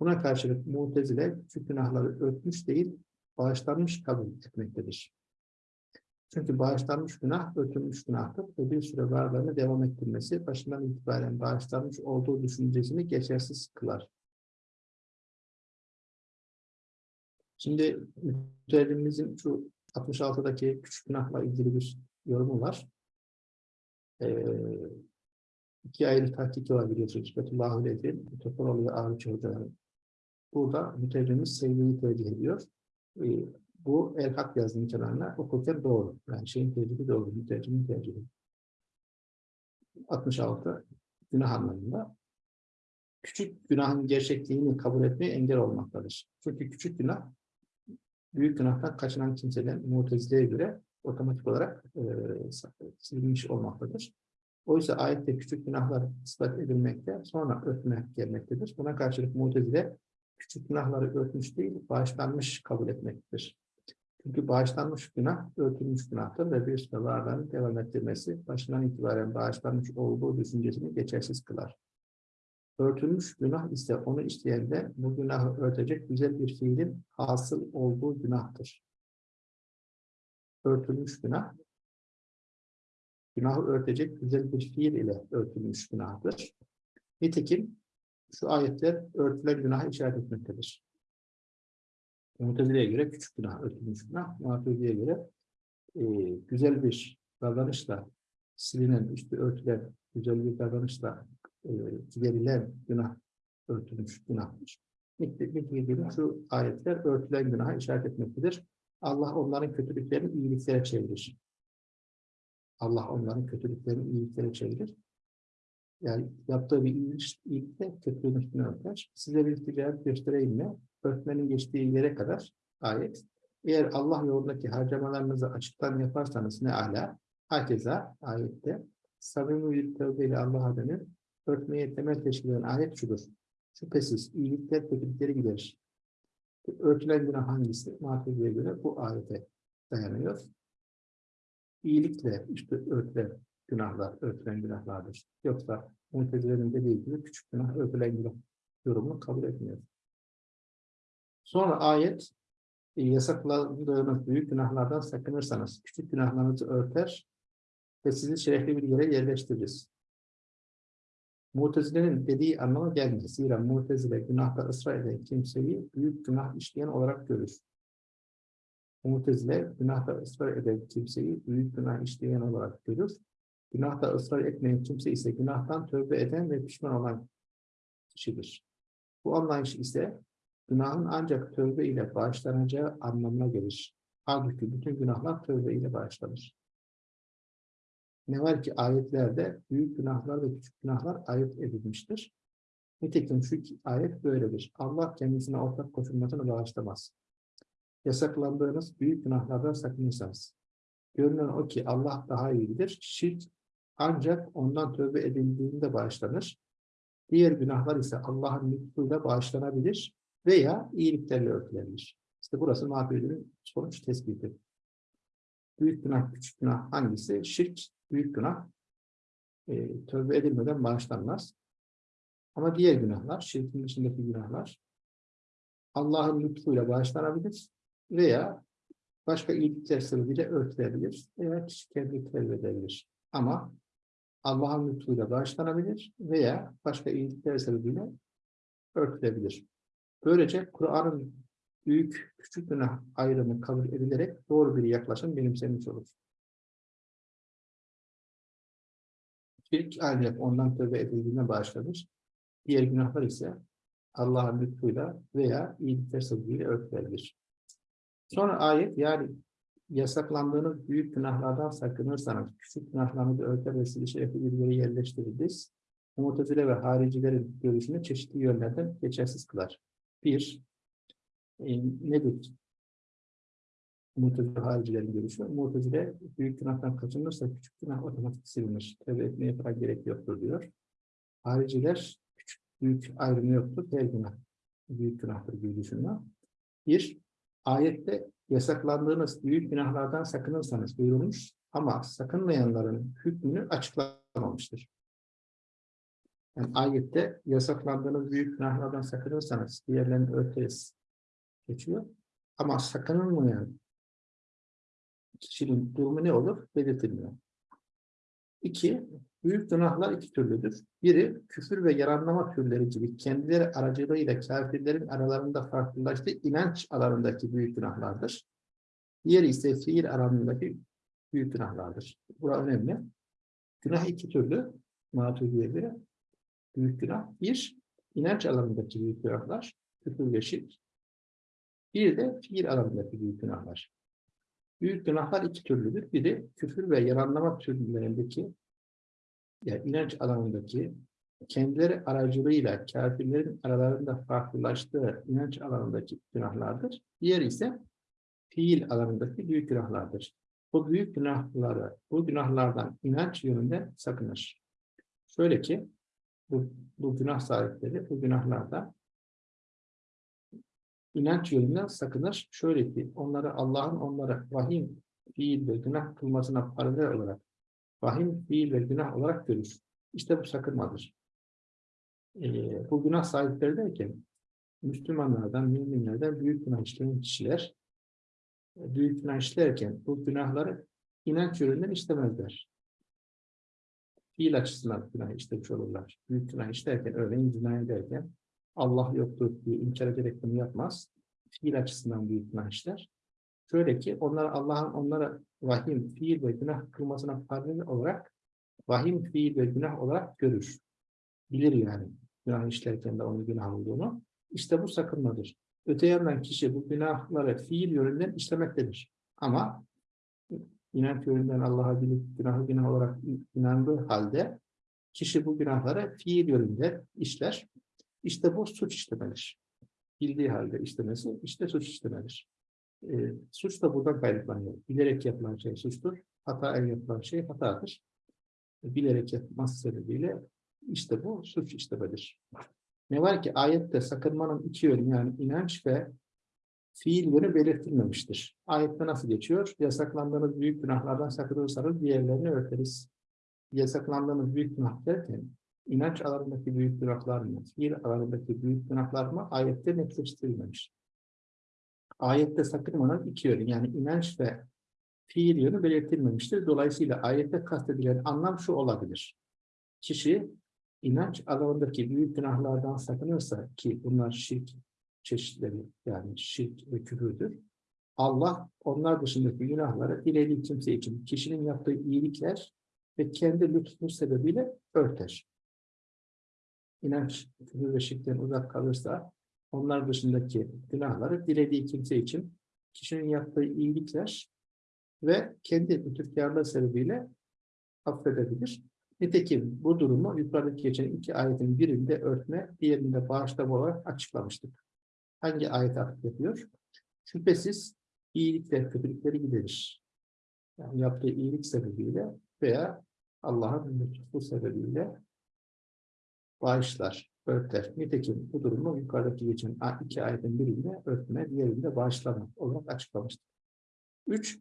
Buna karşılık Mutezile küçük günahları örtmüş değil, bağışlanmış kabul etmektedir. Çünkü bağışlanmış günah, örtülmüş günahtır ve bir süre varlığını devam ettirmesi başından itibaren bağışlanmış olduğu düşüncesini geçersiz kılar. Şimdi mütellimizin şu 66'daki küçük günahla ilgili bir yorumu var. Ee, iki ayrı tahkiki var biliyorsunuz. Fethullah Aleyh'in, Topaloğlu ve Ağrıçı hocaların. Burada mütercimiz sevgiyi tercih ediyor. Ee, bu El Hak yazının kenarına okurken doğru. Yani şeyin tercihi doğru. Mütercimin tercihi. 66 günah anlamında. Küçük günahın gerçekliğini kabul etmeye engel olmaktadır. Çünkü küçük günah büyük günahtan kaçınan kimseden Mutezile'ye göre otomatik olarak e, silinmiş olmaktadır. Oysa ayette küçük günahlar ispat edilmekte, sonra örtmek gelmektedir. Buna karşılık Mutezile küçük günahları örtmüş değil, bağışlanmış kabul etmektedir. Çünkü bağışlanmış günah, örtülmüş günahtır ve bir varlığını devam ettirmesi, başından itibaren bağışlanmış olduğu düşüncesini geçersiz kılar. Örtülmüş günah ise onu işleyende bu günahı örtecek güzel bir fiilin hasıl olduğu günahtır. Örtülmüş günah, günahı örtecek güzel bir fiil ile örtülmüş günahtır. Nitekim şu ayetler örtülen günaha işaret etmektedir. Mutezile'ye göre küçük günah, örtülmüş günah. Mutezile'ye göre e, güzel bir davranışla silinen, üstü örtülen güzel bir davranışla e, günah örtülmüş günahtır. Nitekim şu ayetler örtülen günaha işaret etmektedir. Allah onların kötülüklerini iyiliklere çevirir. Allah onların kötülüklerini iyiliklere çevirir. Yani yaptığı bir iyilik, iyilikle kötülüğün üstüne örter. Size bir ticaret göstereyim mi? Örtmenin geçtiği yere kadar ayet. Eğer Allah yolundaki harcamalarınızı açıktan yaparsanız ne ala. Herkese ayette samimi bir tövbeyle Allah'a dönüp örtmeye temel teşkil eden ayet şudur. Şüphesiz iyilikler kötülükleri giderir. Örtülen günah hangisi? Mahfuzeye göre bu ayete dayanıyor. İyilikle işte örtülen günahlar, örtülen günahlardır. Yoksa Mutezilerin dediği gibi küçük günah, örtülen günah yorumunu kabul etmiyor. Sonra ayet e, yasakladığınız büyük günahlardan sakınırsanız küçük günahlarınızı örter ve sizi şerefli bir yere yerleştiririz. Mutezile'nin dediği anlama gelmez. Zira Mutezile günahta ısrar eden kimseyi büyük günah işleyen olarak görür. Mutezile günahta ısrar eden kimseyi büyük günah işleyen olarak görür. Günahta ısrar etmeyen kimse ise günahtan tövbe eden ve pişman olan kişidir. Bu anlayış ise günahın ancak tövbe ile bağışlanacağı anlamına gelir. Halbuki bütün günahlar tövbe ile bağışlanır. Ne var ki ayetlerde büyük günahlar ve küçük günahlar ayet edilmiştir. Nitekim şu ayet böyledir. Allah kendisine ortak koşulmasını bağışlamaz. Yasaklandığınız büyük günahlardan sakınırsanız. Görünen o ki Allah daha iyidir. Şirk ancak ondan tövbe edildiğinde bağışlanır. Diğer günahlar ise Allah'ın lütfuyla bağışlanabilir veya iyiliklerle örtülebilir. İşte burası mağfiretin sonuç tespiti. Büyük günah, küçük günah hangisi? Şirk, büyük günah e, tövbe edilmeden bağışlanmaz. Ama diğer günahlar, şirkin dışındaki günahlar Allah'ın lütfuyla bağışlanabilir veya başka iyilikler sebebiyle örtülebilir veya kişi kendi tevbe edebilir. Ama Allah'ın lütfuyla bağışlanabilir veya başka iyilikler sebebiyle örtülebilir. Böylece Kur'an'ın büyük küçük günah ayrımı kabul edilerek doğru bir yaklaşım benimsenmiş olur. Şirk ancak ondan tövbe edildiğine bağışlanır. Diğer günahlar ise Allah'ın lütfuyla veya iyilikler sebebiyle örtülebilir. Sonra ayet yani yasaklandığınız büyük günahlardan sakınırsanız küçük günahlarınızı örter ve sizi bir yere yerleştiririz. Mutezile ve haricilerin görüşünü çeşitli yönlerden geçersiz kılar. Bir, e, nedir? Mutezile haricilerin görüşü. Mutezile büyük günahtan kaçınırsa küçük günah otomatik silinir. Tevbe etmeye falan gerek yoktur diyor. Hariciler küçük büyük ayrımı yoktur. Her günah büyük günahtır düşünme. Bir, ayette yasaklandığınız büyük günahlardan sakınırsanız buyurulmuş ama sakınmayanların hükmünü açıklamamıştır. Yani ayette yasaklandığınız büyük günahlardan sakınırsanız diğerlerini örteriz geçiyor. Ama sakınılmayan kişinin durumu ne olur? Belirtilmiyor. İki, büyük günahlar iki türlüdür. Biri, küfür ve yaranlama türleri gibi kendileri aracılığıyla kafirlerin aralarında farklılaştığı inanç alanındaki büyük günahlardır. Diğeri ise fiil alanındaki büyük günahlardır. Bura önemli. Günah iki türlü. Maturidi'ye göre büyük günah. Bir, inanç alanındaki büyük günahlar, küfür ve şirk. Bir de fiil alanındaki büyük günahlar. Büyük günahlar iki türlüdür. Biri küfür ve yalanlama türlerindeki yani inanç alanındaki kendileri aracılığıyla kafirlerin aralarında farklılaştığı inanç alanındaki günahlardır. Diğeri ise fiil alanındaki büyük günahlardır. Bu büyük günahları, bu günahlardan inanç yönünden sakınır. Şöyle ki, bu, bu günah sahipleri bu günahlardan inanç yönünden sakınır. Şöyle ki, onları Allah'ın onlara vahim, fiil ve günah kılmasına paralel olarak vahim, fiil ve günah olarak görür. İşte bu sakınmadır. Ee, bu günah sahipleri derken, Müslümanlardan, müminlerden büyük günah işleyen kişiler, büyük günah işlerken bu günahları inanç yönünden işlemezler. Fiil açısından günah işlemiş olurlar. Büyük günah işlerken, örneğin zina ederken Allah yoktur diye inkar ederek bunu yapmaz. Fiil açısından büyük günah işler. Şöyle ki onlar Allah'ın onlara vahim, fiil ve günah kılmasına paralel olarak vahim, fiil ve günah olarak görür. Bilir yani günah işlerken de onun günah olduğunu. İşte bu sakınmadır. Öte yandan kişi bu günahları fiil yönünden işlemektedir. Ama inanç yönünden Allah'a bilip günahı günah olarak inandığı halde kişi bu günahları fiil yönünde işler. İşte bu suç işlemedir. Bildiği halde işlemesi işte suç işlemedir. E, suç da buradan kaynaklanıyor. Bilerek yapılan şey suçtur. Hata yapılan şey hatadır. Bilerek yapması sebebiyle işte bu suç işlemedir. Ne var ki ayette sakınmanın iki yönü yani inanç ve fiil yönü belirtilmemiştir. Ayette nasıl geçiyor? Yasaklandığınız büyük günahlardan sakınırsanız diğerlerini örteriz. Yasaklandığınız büyük günah derken inanç alanındaki büyük günahlar mı, fiil alanındaki büyük günahlar mı ayette netleştirilmemiş. Ayette sakınmanın iki yönü yani inanç ve fiil yönü belirtilmemiştir. Dolayısıyla ayette kastedilen anlam şu olabilir. Kişi inanç alanındaki büyük günahlardan sakınırsa ki bunlar şirk çeşitleri yani şirk ve küfürdür. Allah onlar dışındaki günahları dilediği kimse için kişinin yaptığı iyilikler ve kendi lütfu sebebiyle örter. İnanç, küfür ve şirkten uzak kalırsa onlar dışındaki günahları dilediği kimse için kişinin yaptığı iyilikler ve kendi lütufkarlığı sebebiyle affedebilir. Nitekim bu durumu yukarıdaki geçen iki ayetin birinde örtme, diğerinde bağışlama olarak açıklamıştık. Hangi ayet yapıyor? Şüphesiz iyilikler kötülükleri giderir. Yani yaptığı iyilik sebebiyle veya Allah'ın lütfu sebebiyle bağışlar, örter. Nitekim bu durumu yukarıdaki geçen iki ayetin birinde örtme, diğerinde bağışlama olarak açıklamıştık. Üç,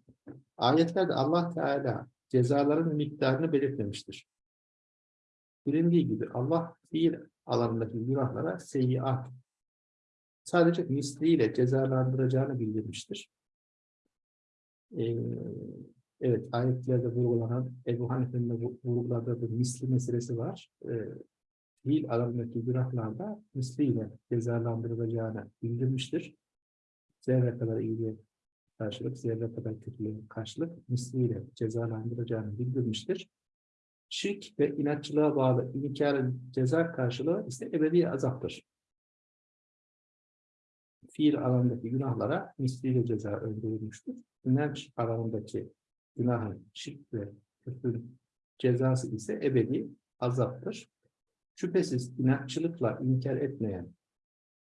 ayetlerde Allah Teala cezaların miktarını belirtmemiştir. Bilindiği gibi Allah fiil alanındaki günahlara seyyiat sadece misliyle cezalandıracağını bildirmiştir. Ee, evet, ayetlerde vurgulanan Ebu Hanife'nin vurguladığı bir misli meselesi var. Ee, fiil alanındaki günahlarda misliyle cezalandırılacağını bildirmiştir. Zerre kadar iyiliğe karşılık, zerre kadar kötülüğe karşılık misliyle cezalandıracağını bildirmiştir şirk ve inatçılığa bağlı inkarın ceza karşılığı ise ebedi azaptır. Fiil alanındaki günahlara misliyle ceza öngörülmüştür. İnanç alanındaki günahın şirk ve küfrün cezası ise ebedi azaptır. Şüphesiz inatçılıkla inkar etmeyen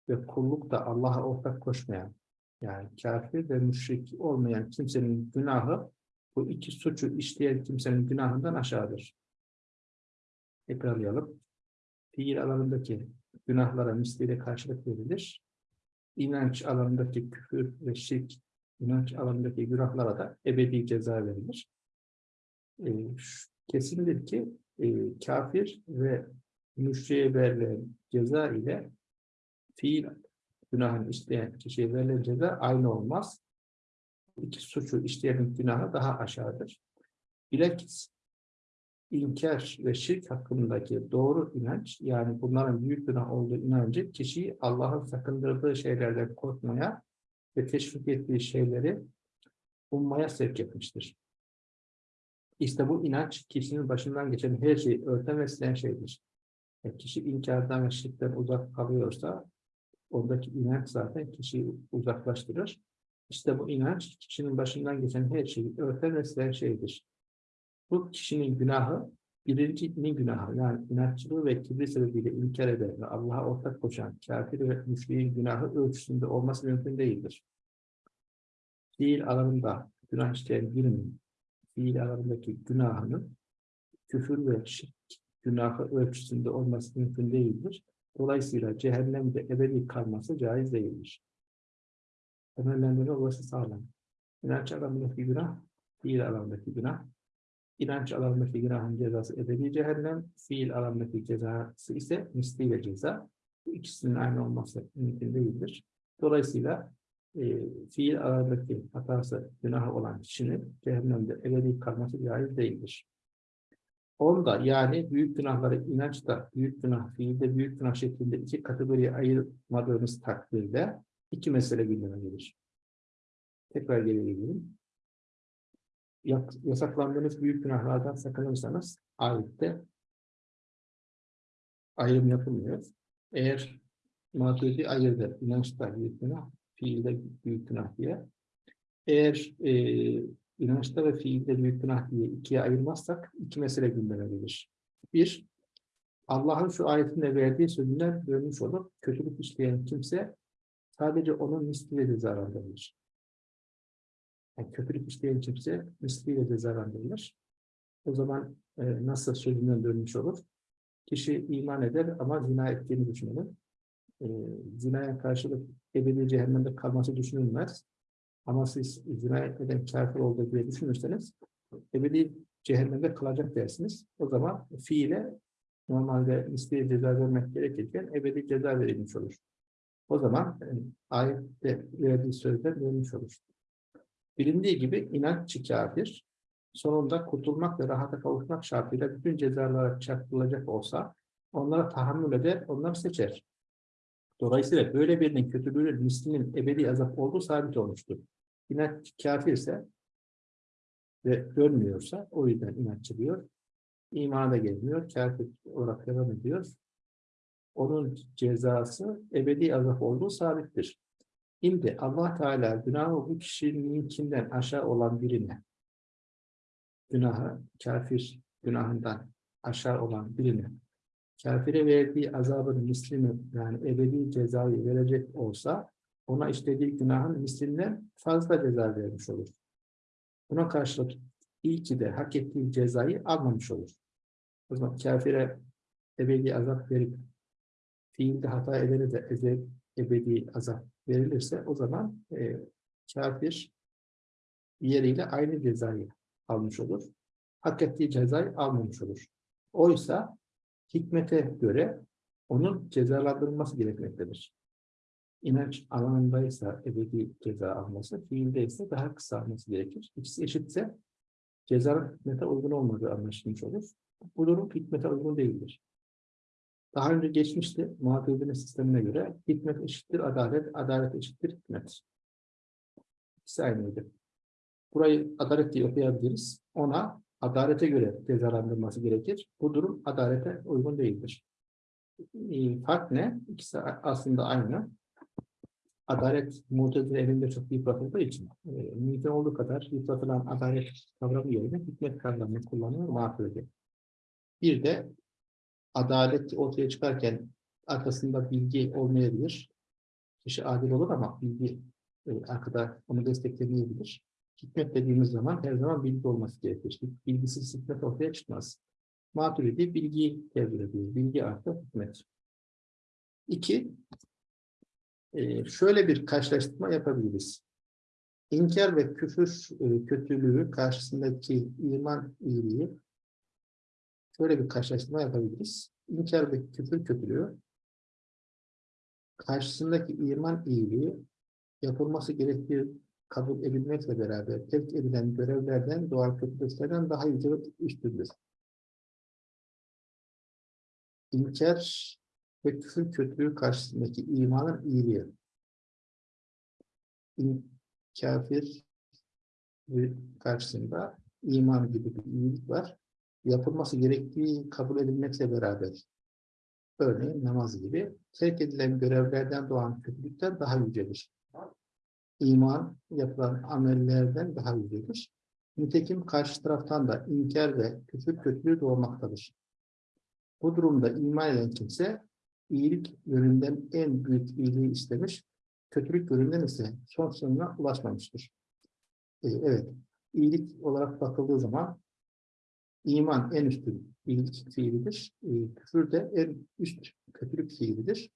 ve kullukta Allah'a ortak koşmayan yani kafir ve müşrik olmayan kimsenin günahı bu iki suçu işleyen kimsenin günahından aşağıdır. Tekrarlayalım. Fiil alanındaki günahlara misliyle karşılık verilir. İnanç alanındaki küfür ve şirk, inanç alanındaki günahlara da ebedi ceza verilir. E, kesindir ki e, kafir ve müşriye verilen ceza ile fiil günahını işleyen kişiye verilen ceza aynı olmaz. İki suçu işleyenin günahı daha aşağıdır. Bilakis inkar ve şirk hakkındaki doğru inanç, yani bunların büyük günah olduğu inancı kişiyi Allah'ın sakındırdığı şeylerden korkmaya ve teşvik ettiği şeyleri ummaya sevk etmiştir. İşte bu inanç kişinin başından geçen her şeyi örten ve şeydir. E, kişi inkardan ve şirkten uzak kalıyorsa ondaki inanç zaten kişiyi uzaklaştırır. İşte bu inanç kişinin başından geçen her şeyi örten ve silen şeydir. Bu kişinin günahı birincinin günahı yani inatçılığı ve kibri sebebiyle inkar eden ve Allah'a ortak koşan kafir ve müşriğin günahı ölçüsünde olması mümkün değildir. Fiil alanında günah işleyen birinin fiil alanındaki günahının küfür ve şirk günahı ölçüsünde olması mümkün değildir. Dolayısıyla cehennemde ebedi kalması caiz değildir. Temellendirme olması sağlam. İnanç alanındaki günah, fiil alanındaki günah, İnanç alanındaki günahın cezası ebedi cehennem, fiil alanındaki cezası ise misliyle ceza. Bu ikisinin aynı olması mümkün değildir. Dolayısıyla e, fiil alanındaki hatası günahı olan kişinin cehennemde ebedi kalması caiz değildir. Onda yani büyük günahları inançta büyük günah, fiilde büyük günah şeklinde iki kategoriye ayırmadığımız takdirde iki mesele gündeme gelir. Tekrar geri gelelim yasaklandığınız büyük günahlardan sakınırsanız ayette ayrım yapılmıyor. Eğer maturidi ayırdı, inançta büyük günah, fiilde büyük günah diye. Eğer e, inançta ve fiilde büyük günah diye ikiye ayırmazsak iki mesele gündeme gelir. Bir, Allah'ın şu ayetinde verdiği sözünden dönmüş olup kötülük işleyen kimse sadece onun misliyle zararlanır. Yani kötülük işleyen kimse misliyle cezalandırılır. O zaman e, nasıl sözünden dönmüş olur? Kişi iman eder ama zina ettiğini düşünür. E, zinaya karşılık ebedi cehennemde kalması düşünülmez. Ama siz zina eden kafir olduğu diye düşünürseniz ebedi cehennemde kalacak dersiniz. O zaman fiile normalde misliye ceza vermek gerekirken ebedi ceza verilmiş olur. O zaman e, ayette verdiği sözden dönmüş olur. Bilindiği gibi inanççı kafir, sonunda kurtulmak ve rahata kavuşmak şartıyla bütün cezalara çarptırılacak olsa onlara tahammül eder, onları seçer. Dolayısıyla böyle birinin kötülüğünün mislinin ebedi azap olduğu sabit olmuştur. İnatçı kafir ise ve dönmüyorsa o yüzden inatçı diyor. İmana da gelmiyor, kafir olarak devam ediyor. Onun cezası ebedi azap olduğu sabittir. Şimdi Allah Teala günahı bu kişininkinden aşağı olan birine, günahı kafir günahından aşağı olan birine, kafire verdiği azabın mislini yani ebedi cezayı verecek olsa ona işlediği günahın mislinden fazla ceza vermiş olur. Buna karşılık iyi ki de hak ettiği cezayı almamış olur. O zaman kafire ebedi azap verip fiilde hata edene de ebedi azap verilirse o zaman e, kafir yeriyle aynı cezayı almış olur. Hak ettiği cezayı almamış olur. Oysa hikmete göre onun cezalandırılması gerekmektedir. İnanç alanındaysa ebedi ceza alması, fiilde ise daha kısa alması gerekir. İkisi eşitse ceza hikmete uygun olmadığı anlaşılmış olur. Bu durum hikmete uygun değildir. Daha önce geçmişti muhatabinin sistemine göre hikmet eşittir adalet, adalet eşittir hikmet. İkisi aynıydı. Burayı adalet diye okuyabiliriz. Ona adalete göre cezalandırması gerekir. Bu durum adalete uygun değildir. Fark ne? İkisi aslında aynı. Adalet mutezile elinde çok yıpratıldığı için e, mümkün olduğu kadar yıpratılan adalet kavramı yerine hikmet kavramını kullanıyor muhafızı. Bir de adalet ortaya çıkarken arkasında bilgi olmayabilir. Kişi adil olur ama bilgi e, arkada onu desteklemeyebilir. Hikmet dediğimiz zaman her zaman bilgi olması gerekir. Bilgisiz hikmet ortaya çıkmaz. Maturidi bilgiyi tevzir ediyor. Bilgi artı hikmet. İki, e, şöyle bir karşılaştırma yapabiliriz. İnkar ve küfür e, kötülüğü karşısındaki iman iyiliği şöyle bir karşılaştırma yapabiliriz. İnkar ve küfür kötülüğü karşısındaki iman iyiliği yapılması gerektiği kabul edilmekle beraber terk edilen görevlerden, doğal kötülüklerden daha yüce üstündür. İnkar ve küfür kötülüğü karşısındaki imanın iyiliği. İn, kafir karşısında iman gibi bir iyilik var. Yapılması gerektiği kabul edilmekle beraber örneğin namaz gibi terk edilen görevlerden doğan kötülükten daha yücedir. İman yapılan amellerden daha yücedir. Nitekim karşı taraftan da inkar ve küfür kötülüğü doğmaktadır. Bu durumda iman eden kimse iyilik yönünden en büyük iyiliği istemiş, kötülük yönünden ise son sonuna ulaşmamıştır. Ee, evet, iyilik olarak bakıldığı zaman iman en üstün iyilik fiilidir. Ee, küfür de en üst kötülük fiilidir.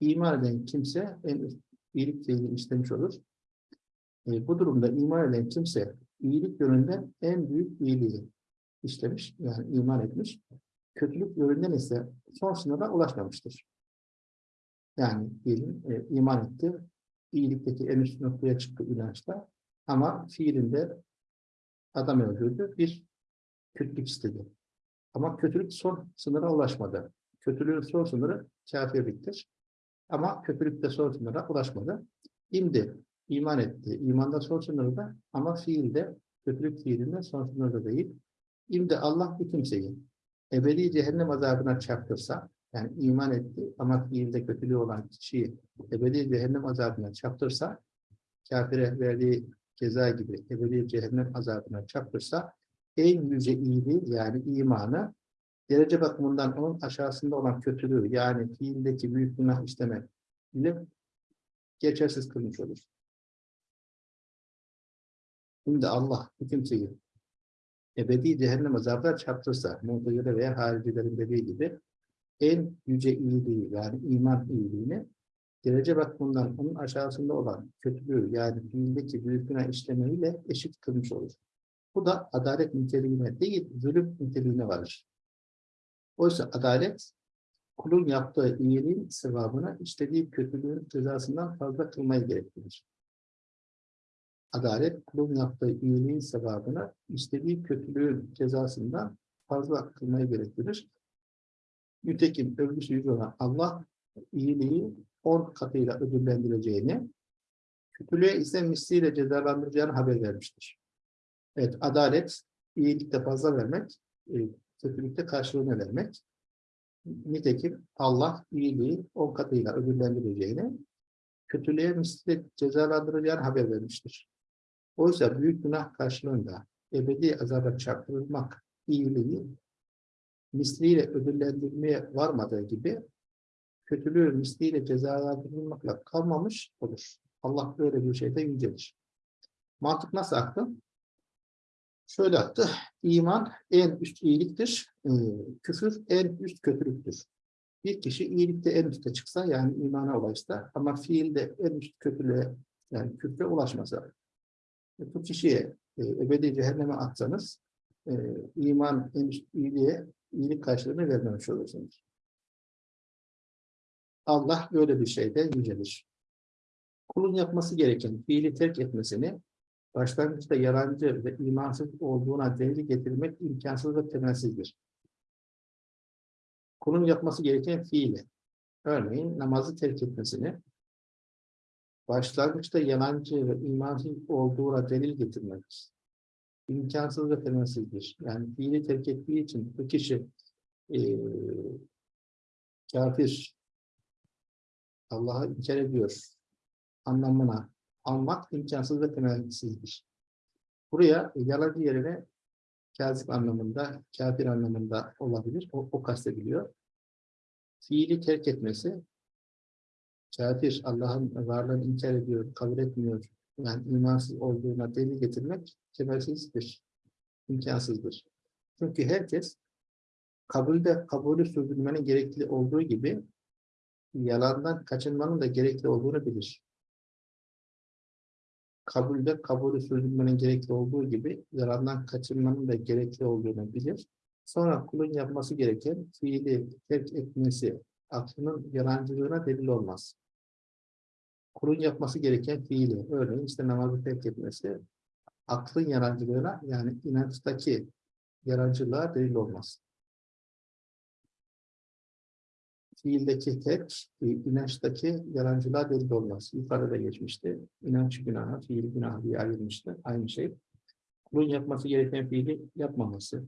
İman eden kimse en üst iyilik fiilini istemiş olur. Ee, bu durumda iman eden kimse iyilik yönünden en büyük iyiliği işlemiş, yani iman etmiş. Kötülük yönünden ise son sınıra ulaşmamıştır. Yani diyelim e, iman etti, iyilikteki en üst noktaya çıktı inançta ama fiilinde adam öldürdü, bir kötülük istedi. Ama kötülük son sınıra ulaşmadı. Kötülüğün son sınırı kafirliktir. Ama kötülük de son sınıra ulaşmadı. Şimdi iman etti. İmanda son sınırda ama fiilde, kötülük fiilinde son sınırda değil. Şimdi Allah bir kimseyi ebedi cehennem azabına çarptırsa, yani iman etti ama fiilde kötülüğü olan kişiyi ebedi cehennem azabına çarptırsa, kafire verdiği ceza gibi ebedi cehennem azabına çarptırsa, en yüce iyiliği yani imanı derece bakımından onun aşağısında olan kötülüğü yani fiildeki büyük günah işlemek ile geçersiz kılmış olur. Şimdi Allah bu kimseyi ebedi cehennem azabına çarptırsa, muhtacıda veya haricilerin dediği gibi en yüce iyiliği yani iman iyiliğini derece bakımından onun aşağısında olan kötülüğü yani fiildeki büyük günah işlemeyle eşit kılmış olur. Bu da adalet niteliğine değil, zulüm niteliğine varır. Oysa adalet, kulun yaptığı iyiliğin sevabını işlediği kötülüğün cezasından fazla kılmayı gerektirir. Adalet, kulun yaptığı iyiliğin sevabını işlediği kötülüğün cezasından fazla kılmayı gerektirir. Nitekim övgüsü yüz olan Allah, iyiliği on katıyla ödüllendireceğini, kötülüğe ise misliyle cezalandıracağını haber vermiştir. Evet, adalet, iyilikte fazla vermek, e, kötülükte karşılığını vermek. Nitekim Allah iyiliği on katıyla ödüllendireceğini, kötülüğe misliyle cezalandıracağını haber vermiştir. Oysa büyük günah karşılığında ebedi azaba çarptırılmak iyiliği misliyle ödüllendirmeye varmadığı gibi kötülüğü misliyle cezalandırılmakla kalmamış olur. Allah böyle bir şeyde yücelir. Mantık nasıl aktı? Şöyle attı. İman en üst iyiliktir. E, küfür en üst kötülüktür. Bir kişi iyilikte en üste çıksa yani imana ulaşsa ama fiilde en üst kötülüğe yani küfre ulaşmasa e, bu kişiye e, ebedi cehenneme atsanız e, iman en üst iyiliğe iyilik karşılığını vermemiş olursunuz. Allah böyle bir şeyde yücelir. Kulun yapması gereken fiili terk etmesini başlangıçta yalancı ve imansız olduğuna delil getirmek imkansız ve temelsizdir. Kulun yapması gereken fiili, örneğin namazı terk etmesini, başlangıçta yalancı ve imansız olduğuna delil getirmek imkansız ve temelsizdir. Yani fiili terk ettiği için bu kişi e, kafir, Allah'ı inkar ediyor anlamına almak imkansız ve temelsizdir. Buraya yalancı yerine kazip anlamında, kafir anlamında olabilir. O, o kastediliyor. Fiili terk etmesi, kafir Allah'ın varlığını inkar ediyor, kabul etmiyor, yani imansız olduğuna delil getirmek temelsizdir, imkansızdır. Çünkü herkes kabulde kabulü sürdürmenin gerekli olduğu gibi yalandan kaçınmanın da gerekli olduğunu bilir kabulde kabulü sürdürmenin gerekli olduğu gibi zarardan kaçınmanın da gerekli olduğunu bilir. Sonra kulun yapması gereken fiili terk etmesi aklının yalancılığına delil olmaz. Kulun yapması gereken fiili, örneğin işte namazı terk etmesi aklın yalancılığına yani inançtaki yalancılığa delil olmaz. Fiildeki tek, e, inançtaki yalancılığa delil olmaz. Yukarıda geçmişti. İnanç günahı, fiil günahı diye ayrılmıştı. Aynı şey. kulun yapması gereken fiili yapmaması,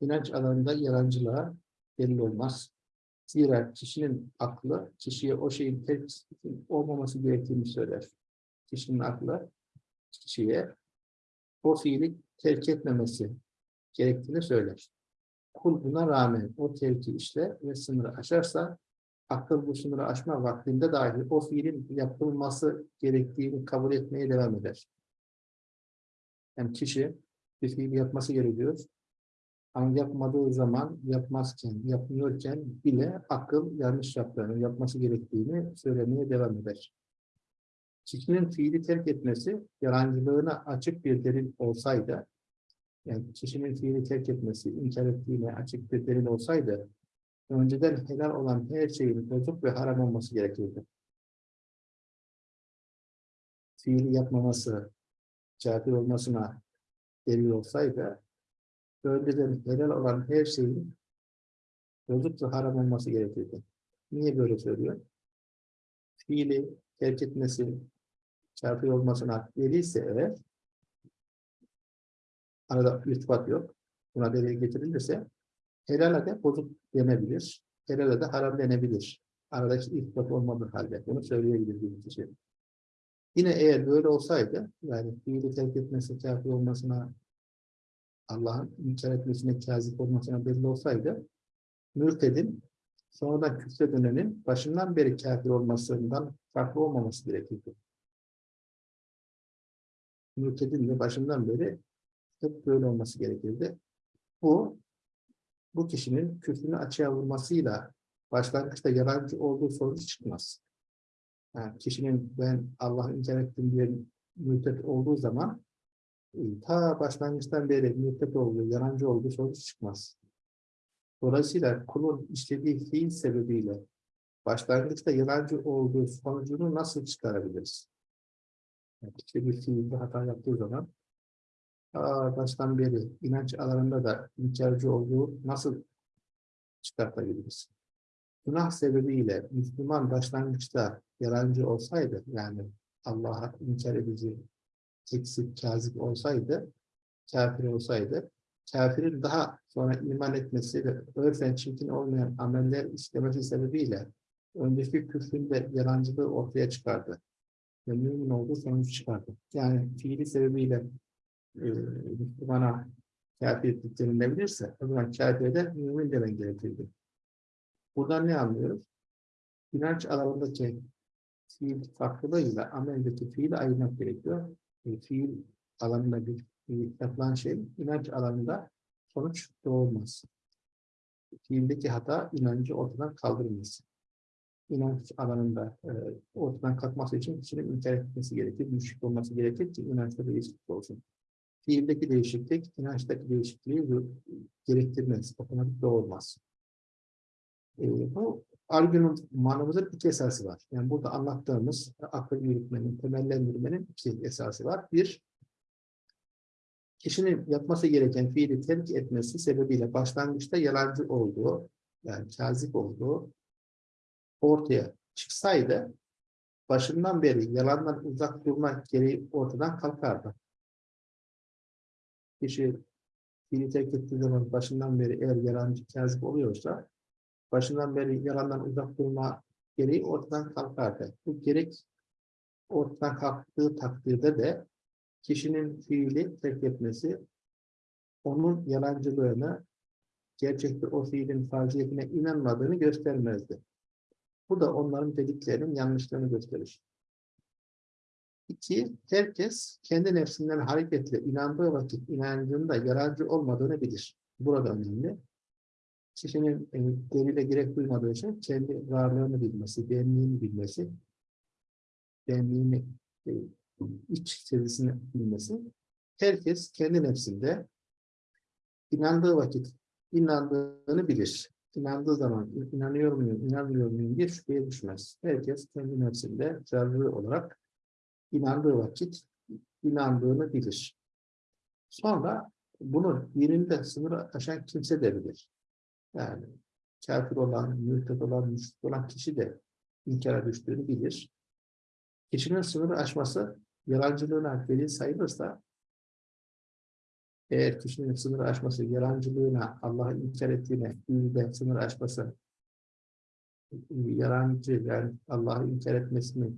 inanç alanında yalancılığa delil olmaz. Zira kişinin aklı kişiye o şeyin terk olmaması gerektiğini söyler. Kişinin aklı kişiye o fiili terk etmemesi gerektiğini söyler. Kul buna rağmen o terki işler ve sınırı aşarsa akıl bu sınırı aşma vaktinde dahi o fiilin yapılması gerektiğini kabul etmeye devam eder. Yani kişi bir fiil yapması gerekiyor. Ama yapmadığı zaman, yapmazken, yapmıyorken bile akıl yanlış yaptığını, yapması gerektiğini söylemeye devam eder. Kişinin fiili terk etmesi, yalancılığına açık bir delil olsaydı, yani kişinin fiili terk etmesi, inkar ettiğine açık bir delil olsaydı, önceden helal olan her şeyin bozuk ve haram olması gerekirdi. Fiili yapmaması, kafir olmasına delil olsaydı, önceden helal olan her şeyin bozuk ve haram olması gerekirdi. Niye böyle söylüyor? Fiili terk etmesi, kafir olmasına delilse eğer, arada irtibat yok, buna delil getirilirse, helale de bozuk denebilir, helale de haram denebilir. Aradaki irtibat olmadığı halde bunu söyleyebilir bir kişi. Yine eğer böyle olsaydı, yani fiili terk etmesi, kafir olmasına, Allah'ın inkar etmesine, kazip olmasına belli olsaydı, mürtedin, sonradan küfre dönenin başından beri kafir olmasından farklı olmaması gerekirdi. Mürtedin de başından beri hep böyle olması gerekirdi. Bu, bu kişinin küfrünü açığa vurmasıyla başlangıçta yalancı olduğu sonuç çıkmaz. Yani kişinin ben Allah'ı inkar ettim diye mürtet olduğu zaman e, ta başlangıçtan beri mürtet olduğu, yalancı olduğu sonuç çıkmaz. Dolayısıyla kulun işlediği fiil sebebiyle başlangıçta yalancı olduğu sonucunu nasıl çıkarabiliriz? Yani işte bir fiilde hata yaptığı zaman ta baştan beri inanç alanında da inkarcı olduğu nasıl çıkartabiliriz? Günah sebebiyle Müslüman başlangıçta yalancı olsaydı, yani Allah'a inkar edici, eksik, kazip olsaydı, kafir olsaydı, kafirin daha sonra iman etmesi ve örfen çirkin olmayan ameller istemesi sebebiyle önceki küfründe yalancılığı ortaya çıkardı. Ve mümin olduğu sonuç çıkardı. Yani fiili sebebiyle Müslümana kafir denilebilirse, o zaman kafire de mümin demen gerekirdi. Buradan ne anlıyoruz? İnanç alanındaki fiil farklılığıyla ameldeki fiili ayırmak gerekiyor. E, fiil alanında bir yapılan şey, inanç alanında sonuç doğurmaz. Fiildeki hata inancı ortadan kaldırmaz. İnanç alanında e, ortadan kalkması için kişinin inkar etmesi gerekir, müşrik olması gerekir ki inançta değişiklik olsun. Fiildeki değişiklik, inançtaki değişikliği gerektirmez, otomatik doğurmaz. E, bu argümanımızın iki esası var. Yani burada anlattığımız akıl yürütmenin, temellendirmenin iki esası var. Bir, kişinin yapması gereken fiili terk etmesi sebebiyle başlangıçta yalancı olduğu, yani kazip olduğu ortaya çıksaydı, başından beri yalandan uzak durmak gereği ortadan kalkardı. Kişi fiili terk ettiği zaman başından beri eğer yalancı, kazip oluyorsa, başından beri yalandan uzak durma gereği ortadan kalkardı. Bu gerek ortadan kalktığı takdirde de kişinin fiili terk etmesi onun yalancılığını gerçekte o fiilin farziyetine inanmadığını göstermezdi. Bu da onların dediklerinin yanlışlığını gösterir. İki, herkes kendi nefsinden hareketle inandığı vakit inancında yararcı olmadığını bilir. Burada önemli kişinin e, delile gerek duymadığı için kendi varlığını bilmesi, benliğini bilmesi, benliğini, e, iç seviyesini bilmesi, herkes kendi nefsinde inandığı vakit inandığını bilir. İnandığı zaman inanıyor muyum, inanmıyor muyum diye şüpheye düşmez. Herkes kendi nefsinde zararlı olarak inandığı vakit inandığını bilir. Sonra bunu birinde sınırı aşan kimse de bilir. Yani kafir olan, mürted olan, müşrik olan kişi de inkara düştüğünü bilir. Kişinin sınırı aşması yalancılığına delil sayılırsa eğer kişinin sınır aşması, yalancılığına, Allah'ı inkar ettiğine, iyide sınır aşması, yalancı yani Allah'ı inkar etmesini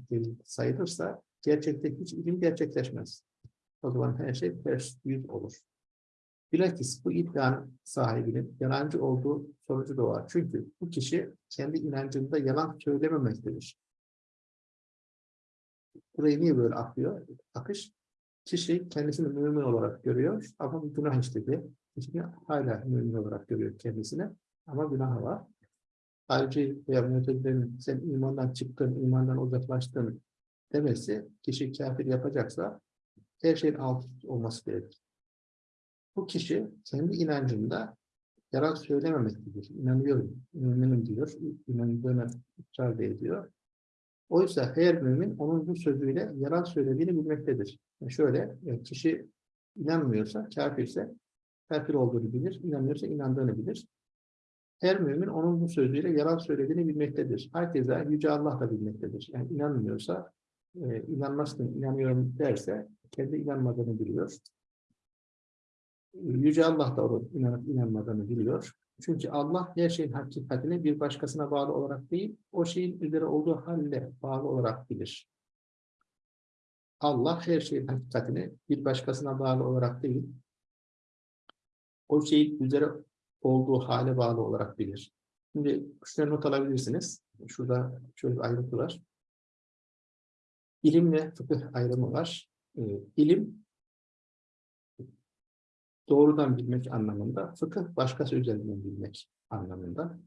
sayılırsa gerçekte hiç ilim gerçekleşmez. O zaman her şey ters yüz olur. Bilakis bu iddianın sahibinin yalancı olduğu sonucu doğar. Çünkü bu kişi kendi inancında yalan söylememektedir. Burayı niye böyle akıyor? Akış, kişi kendisini mümin olarak görüyor ama günah işledi. Kişi hala mümin olarak görüyor kendisini ama günah var. Harici veya mütezilerin sen imandan çıktın, imandan uzaklaştın demesi kişi kafir yapacaksa her şeyin alt olması gerekir. Bu kişi kendi inancında yalan söylememektedir. İnanıyorum, müminim diyor, inandığını ısrar ediyor. Oysa her mümin onun bu sözüyle yalan söylediğini bilmektedir. Yani şöyle, yani kişi inanmıyorsa, kafirse kafir olduğunu bilir, inanmıyorsa inandığını bilir. Her mümin onun bu sözüyle yalan söylediğini bilmektedir. Herkese Yüce Allah da bilmektedir. Yani inanmıyorsa, e, inanmazsın, inanıyorum derse kendi inanmadığını biliyor. Yüce Allah da onun inanıp inanmadığını biliyor. Çünkü Allah her şeyin hakikatini bir başkasına bağlı olarak değil, o şeyin üzere olduğu halle bağlı olarak bilir. Allah her şeyin hakikatini bir başkasına bağlı olarak değil, o şeyin üzere olduğu hale bağlı olarak bilir. Şimdi şuraya not alabilirsiniz. Şurada şöyle bir ayrıntı var. İlimle fıkıh ayrımı var. Ee, ilim doğrudan bilmek anlamında, fıkıh başkası üzerinden bilmek anlamında.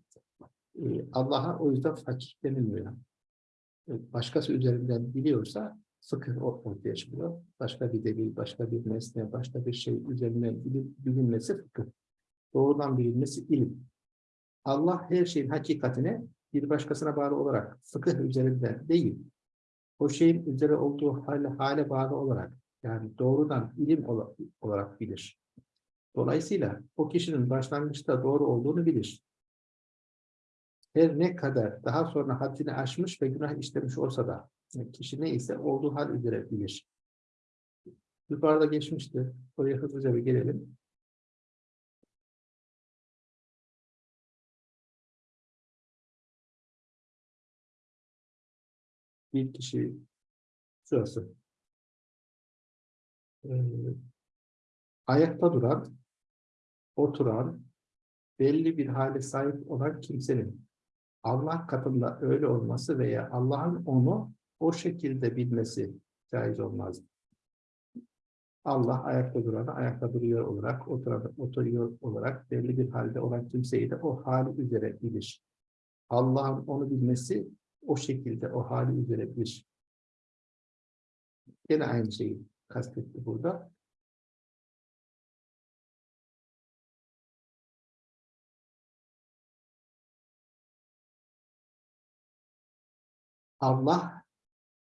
Ee, Allah'a o yüzden fakir denilmiyor. Ee, başkası üzerinden biliyorsa fıkıh ortaya çıkıyor. Başka bir delil, başka bir nesne, başka bir şey üzerinden bilinmesi fıkıh. Doğrudan bilinmesi ilim. Allah her şeyin hakikatine bir başkasına bağlı olarak fıkıh üzerinden değil, o şeyin üzere olduğu hale, hale bağlı olarak yani doğrudan ilim olarak bilir. Dolayısıyla o kişinin başlangıçta doğru olduğunu bilir. Her ne kadar daha sonra haddini aşmış ve günah işlemiş olsa da kişi neyse olduğu hal üzere bilir. Yukarıda geçmişti. Oraya hızlıca bir gelelim. Bir kişi şurası. Ee, ayakta duran oturan, belli bir hale sahip olan kimsenin Allah katında öyle olması veya Allah'ın onu o şekilde bilmesi caiz olmaz. Allah ayakta duranı ayakta duruyor olarak, oturanı oturuyor olarak belli bir halde olan kimseyi de o hali üzere bilir. Allah'ın onu bilmesi o şekilde o hali üzere bilir. Yine aynı şeyi kastetti burada. Allah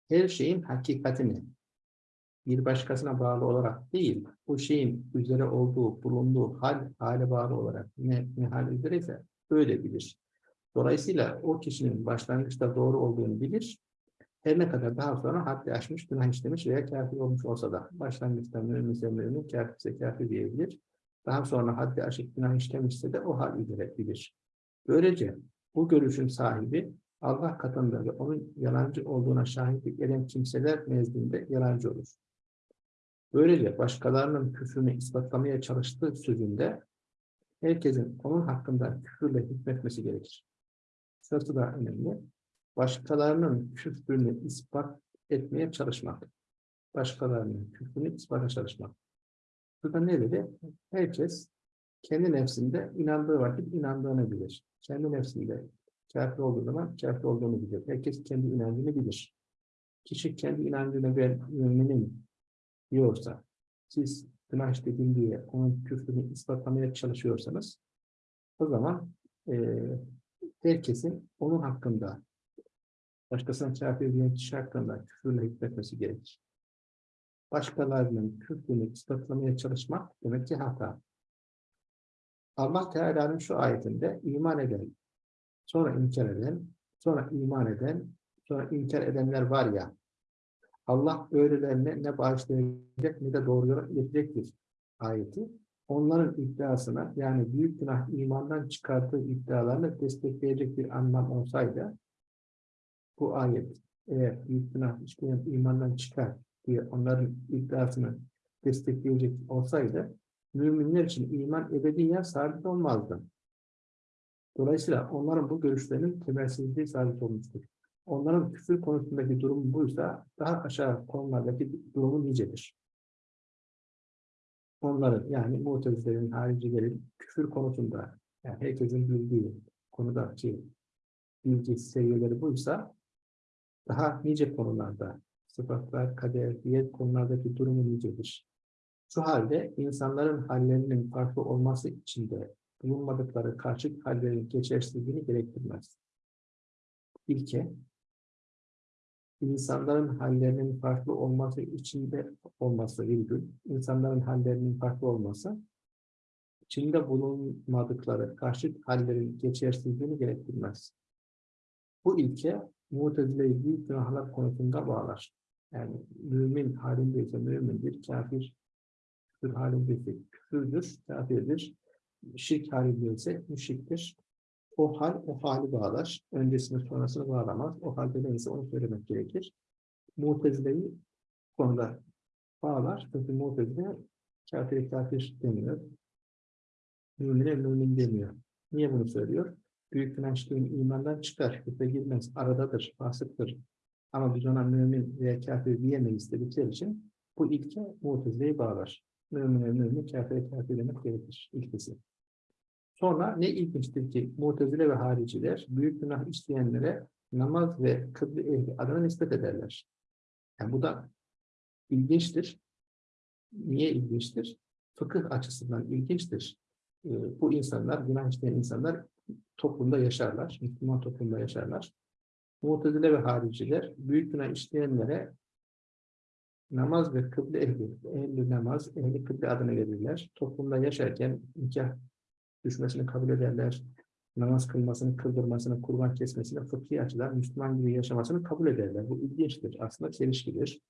her şeyin hakikatini bir başkasına bağlı olarak değil, bu şeyin üzere olduğu, bulunduğu hal, hale bağlı olarak ne, ne hal üzereyse öyle bilir. Dolayısıyla o kişinin başlangıçta doğru olduğunu bilir. Her ne kadar daha sonra haddi aşmış, günah işlemiş veya kafir olmuş olsa da başlangıçta müminse mümin, kafirse kafir diyebilir. Daha sonra haddi aşık günah işlemişse de o hal üzere bilir. Böylece bu görüşün sahibi Allah katında ve onun yalancı olduğuna şahitlik eden kimseler nezdinde yalancı olur. Böylece başkalarının küfrünü ispatlamaya çalıştığı sözünde herkesin onun hakkında küfürle hükmetmesi gerekir. Sırası da önemli. Başkalarının küfrünü ispat etmeye çalışmak. Başkalarının küfrünü ispata çalışmak. Burada ne dedi? Herkes kendi nefsinde inandığı vakit inandığını bilir. Kendi nefsinde kafir olduğu zaman kafir olduğunu bilir. Herkes kendi inancını bilir. Kişi kendi inancını ben müminim diyorsa, siz günah işledim diye onun küfrünü ispatlamaya çalışıyorsanız, o zaman e, herkesin onun hakkında, başkasına kafir diyen kişi hakkında küfürle hükmetmesi gerekir. Başkalarının küfrünü ispatlamaya çalışmak demek ki hata. Allah Teala'nın şu ayetinde iman eden sonra inkar eden, sonra iman eden, sonra inkar edenler var ya, Allah öylelerine ne bağışlayacak ne de doğru yola iletecektir ayeti. Onların iddiasına yani büyük günah imandan çıkarttığı iddialarını destekleyecek bir anlam olsaydı bu ayet eğer büyük günah işleyen imandan çıkar diye onların iddiasını destekleyecek olsaydı müminler için iman ebediyen sabit olmazdı. Dolayısıyla onların bu görüşlerinin temelsizliği sabit olmuştur. Onların küfür konusundaki durum buysa daha aşağı konulardaki durumu nicedir. Onların yani mutezilerin, haricilerin küfür konusunda yani herkesin bildiği konudaki bilgi seviyeleri buysa daha nice konularda sıfatlar, kader, diğer konulardaki durumu nicedir. Şu halde insanların hallerinin farklı olması için de bulunmadıkları karşıt hallerin geçersizliğini gerektirmez. İlke, insanların hallerinin farklı olması içinde olması virgül, insanların hallerinin farklı olması, içinde bulunmadıkları karşıt hallerin geçersizliğini gerektirmez. Bu ilke, Mutezile'yi büyük günahlar konusunda bağlar. Yani mümin halindeyse mümindir, kafir küfür halindeyse küfürdür, kafirdir. Şirk halindeyse müşriktir. O hal o hali bağlar. Öncesini sonrasını bağlamaz. O halde neyse onu söylemek gerekir. Mutezile'yi konuda bağlar. Çünkü Mutezile kafir kafir demiyor. Mümine mümin demiyor. Niye bunu söylüyor? Büyük günah işleyen imandan çıkar. Küfre girmez. Aradadır. Fasıktır. Ama biz ona mümin veya kafir diyemeyiz dedikleri için bu ilke Mutezile'yi bağlar. Mümine mümin, kafire kafir demek gerekir. İlkesi. Sonra ne ilginçtir ki Mu'tezile ve hariciler büyük günah işleyenlere namaz ve kıble ehli adına nispet ederler. Yani bu da ilginçtir. Niye ilginçtir? Fıkıh açısından ilginçtir. Ee, bu insanlar, günah işleyen insanlar toplumda yaşarlar. Müslüman toplumda yaşarlar. Mu'tezile ve hariciler büyük günah işleyenlere namaz ve kıble ehli, ehli namaz, ehli kıble adını verirler. Toplumda yaşarken nikah düşmesini kabul ederler. Namaz kılmasını, kıldırmasını, kurban kesmesini, fıkhi açıdan Müslüman gibi yaşamasını kabul ederler. Bu ilginçtir. Aslında çelişkidir.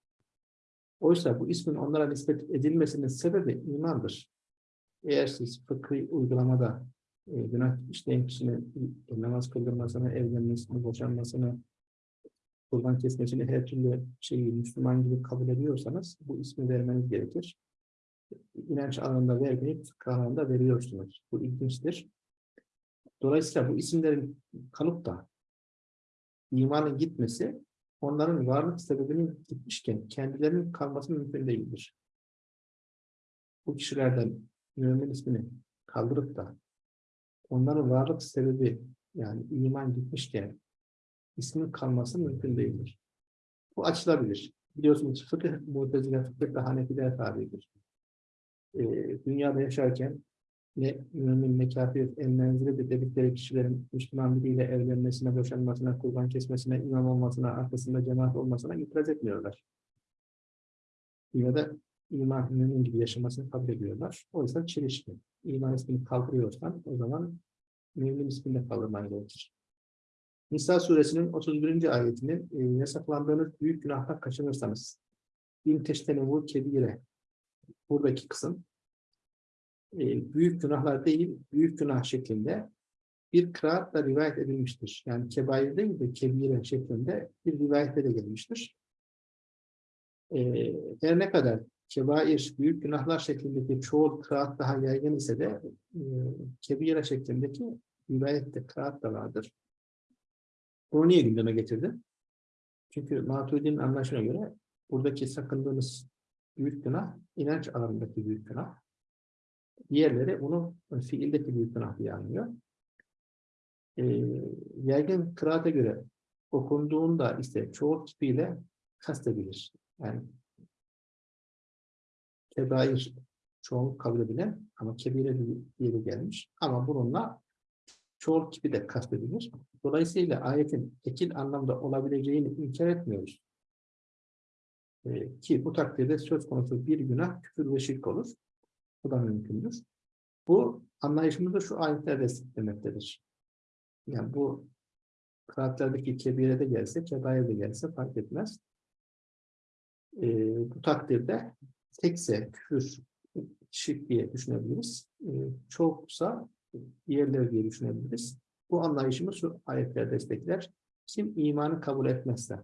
Oysa bu ismin onlara nispet edilmesinin sebebi imandır. Eğer siz fıkhi uygulamada e, günah işleyen kişinin namaz kıldırmasını, evlenmesini, boşanmasını, kurban kesmesini her türlü şeyi Müslüman gibi kabul ediyorsanız bu ismi vermeniz gerekir inanç alanında vermeyip alanında veriyorsunuz. Bu ilginçtir. Dolayısıyla bu isimlerin kalıp da imanın gitmesi onların varlık sebebinin gitmişken kendilerinin kalması mümkün değildir. Bu kişilerden mümin ismini kaldırıp da onların varlık sebebi yani iman gitmişken ismin kalması mümkün değildir. Bu açılabilir. Biliyorsunuz fıkıh, mutezile fıkıh ve hanefiler tabidir e, dünyada yaşarken ne mümin ne kafir en menzili dedikleri kişilerin Müslüman biriyle evlenmesine, boşanmasına, kurban kesmesine, imam arkasında cemaat olmasına itiraz etmiyorlar. Dünyada iman mümin gibi yaşamasını kabul ediyorlar. Oysa çelişki. İman ismini kaldırıyorsan o zaman mümin ismini de kaldırman gerekir. Nisa suresinin 31. ayetinin e, yasaklandığınız büyük günahtan kaçınırsanız bin teştenevu kebire buradaki kısım e, büyük günahlar değil, büyük günah şeklinde bir kıraatla rivayet edilmiştir. Yani kebair değil de kebire şeklinde bir rivayette de gelmiştir. E, her ne kadar kebair, büyük günahlar şeklindeki çoğu kıraat daha yaygın ise de e, kebire şeklindeki rivayette kıraat da vardır. Bunu niye gündeme getirdi? Çünkü Maturidi'nin anlaşına göre buradaki sakındığınız büyük günah, inanç alanındaki büyük günah. Diğerleri bunu fiildeki büyük günah diye anlıyor. E, yaygın kıraate göre okunduğunda ise çoğu tipiyle kastedilir. Yani kebair çoğunluk kabul edilen ama kebire diye gelmiş. Ama bununla çoğu tipi de kastedilir. Dolayısıyla ayetin ekil anlamda olabileceğini inkar etmiyoruz. E, ki bu takdirde söz konusu bir günah küfür ve şirk olur. Bu da mümkündür. Bu anlayışımızda şu ayetler desteklemektedir. Yani bu kıraatlerdeki kebire de gelse, kebaye de gelse fark etmez. E, bu takdirde tekse küfür, şirk diye düşünebiliriz. E, çoksa diğerleri diye düşünebiliriz. Bu anlayışımı şu ayetler destekler. Kim imanı kabul etmezse,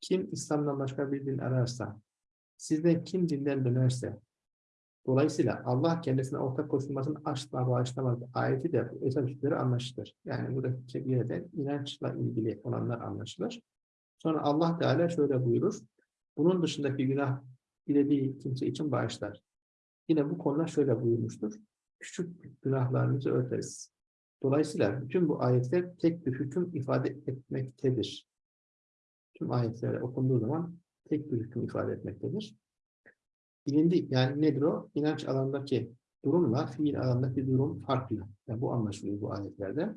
kim İslam'dan başka bir din ararsa, sizden kim dinden dönerse, dolayısıyla Allah kendisine ortak koşulmasını asla bağışlamaz. Ayeti de esas üstleri anlaşılır. Yani buradaki kebireden inançla ilgili olanlar anlaşılır. Sonra Allah Teala şöyle buyurur. Bunun dışındaki günah dilediği kimse için bağışlar. Yine bu konuda şöyle buyurmuştur. Küçük günahlarınızı örteriz. Dolayısıyla bütün bu ayetler tek bir hüküm ifade etmektedir. Tüm ayetler okunduğu zaman tek bir hüküm ifade etmektedir. Bilindi yani nedir o? İnanç alanındaki durumla fiil alanındaki durum farklı. Yani bu anlaşılıyor bu ayetlerde.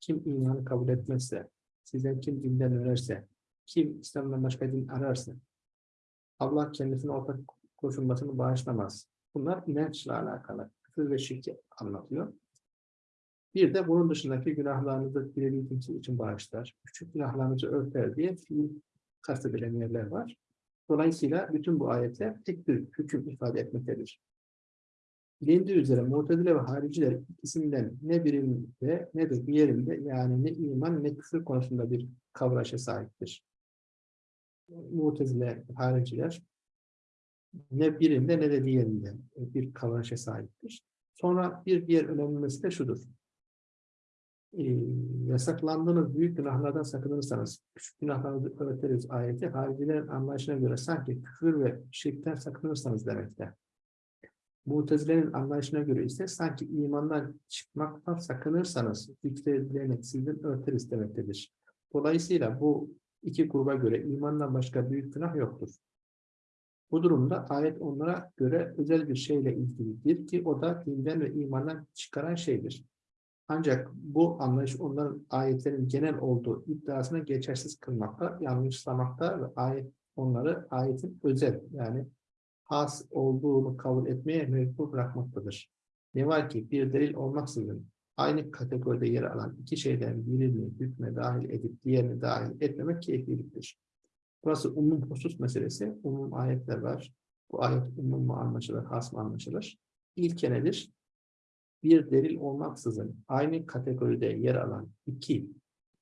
Kim imanı kabul etmezse, sizden kim dinden önerse, kim İslam'dan başka din ararsa, Allah kendisine ortak koşulmasını bağışlamaz. Bunlar inançla alakalı. Küfür ve şirki anlatıyor. Bir de bunun dışındaki günahlarınızı dilediği kimse için bağışlar. Küçük günahlarınızı örter diye kastedilen yerler var. Dolayısıyla bütün bu ayetler tek bir hüküm ifade etmektedir. Bilindiği üzere Mu'tezile ve hariciler ikisinden ne birinde ne de diğerinde yani ne iman ne küfür konusunda bir kavraşa sahiptir. Mu'tezile, hariciler ne birinde ne de diğerinde bir kavraşa sahiptir. Sonra bir diğer önemli mesele şudur e, yasaklandığınız büyük günahlardan sakınırsanız, küçük günahlarınızı öğretiriz ayeti, haricilerin anlayışına göre sanki küfür ve şirkten sakınırsanız demekte. Mutezilerin anlayışına göre ise sanki imandan çıkmaktan sakınırsanız zikredileni sizden örteriz demektedir. Dolayısıyla bu iki gruba göre imandan başka büyük günah yoktur. Bu durumda ayet onlara göre özel bir şeyle ilgilidir ki o da dinden ve imandan çıkaran şeydir. Ancak bu anlayış onların ayetlerin genel olduğu iddiasına geçersiz kılmakta, yanlışlamakta ve ayet onları ayetin özel yani has olduğunu kabul etmeye mecbur bırakmaktadır. Ne var ki bir delil olmaksızın aynı kategoride yer alan iki şeyden birini hükme dahil edip diğerini dahil etmemek keyifliliktir. Burası umum husus meselesi. Umum ayetler var. Bu ayet umum mu anlaşılır, has mı anlaşılır? İlke nedir? Bir delil olmaksızın aynı kategoride yer alan iki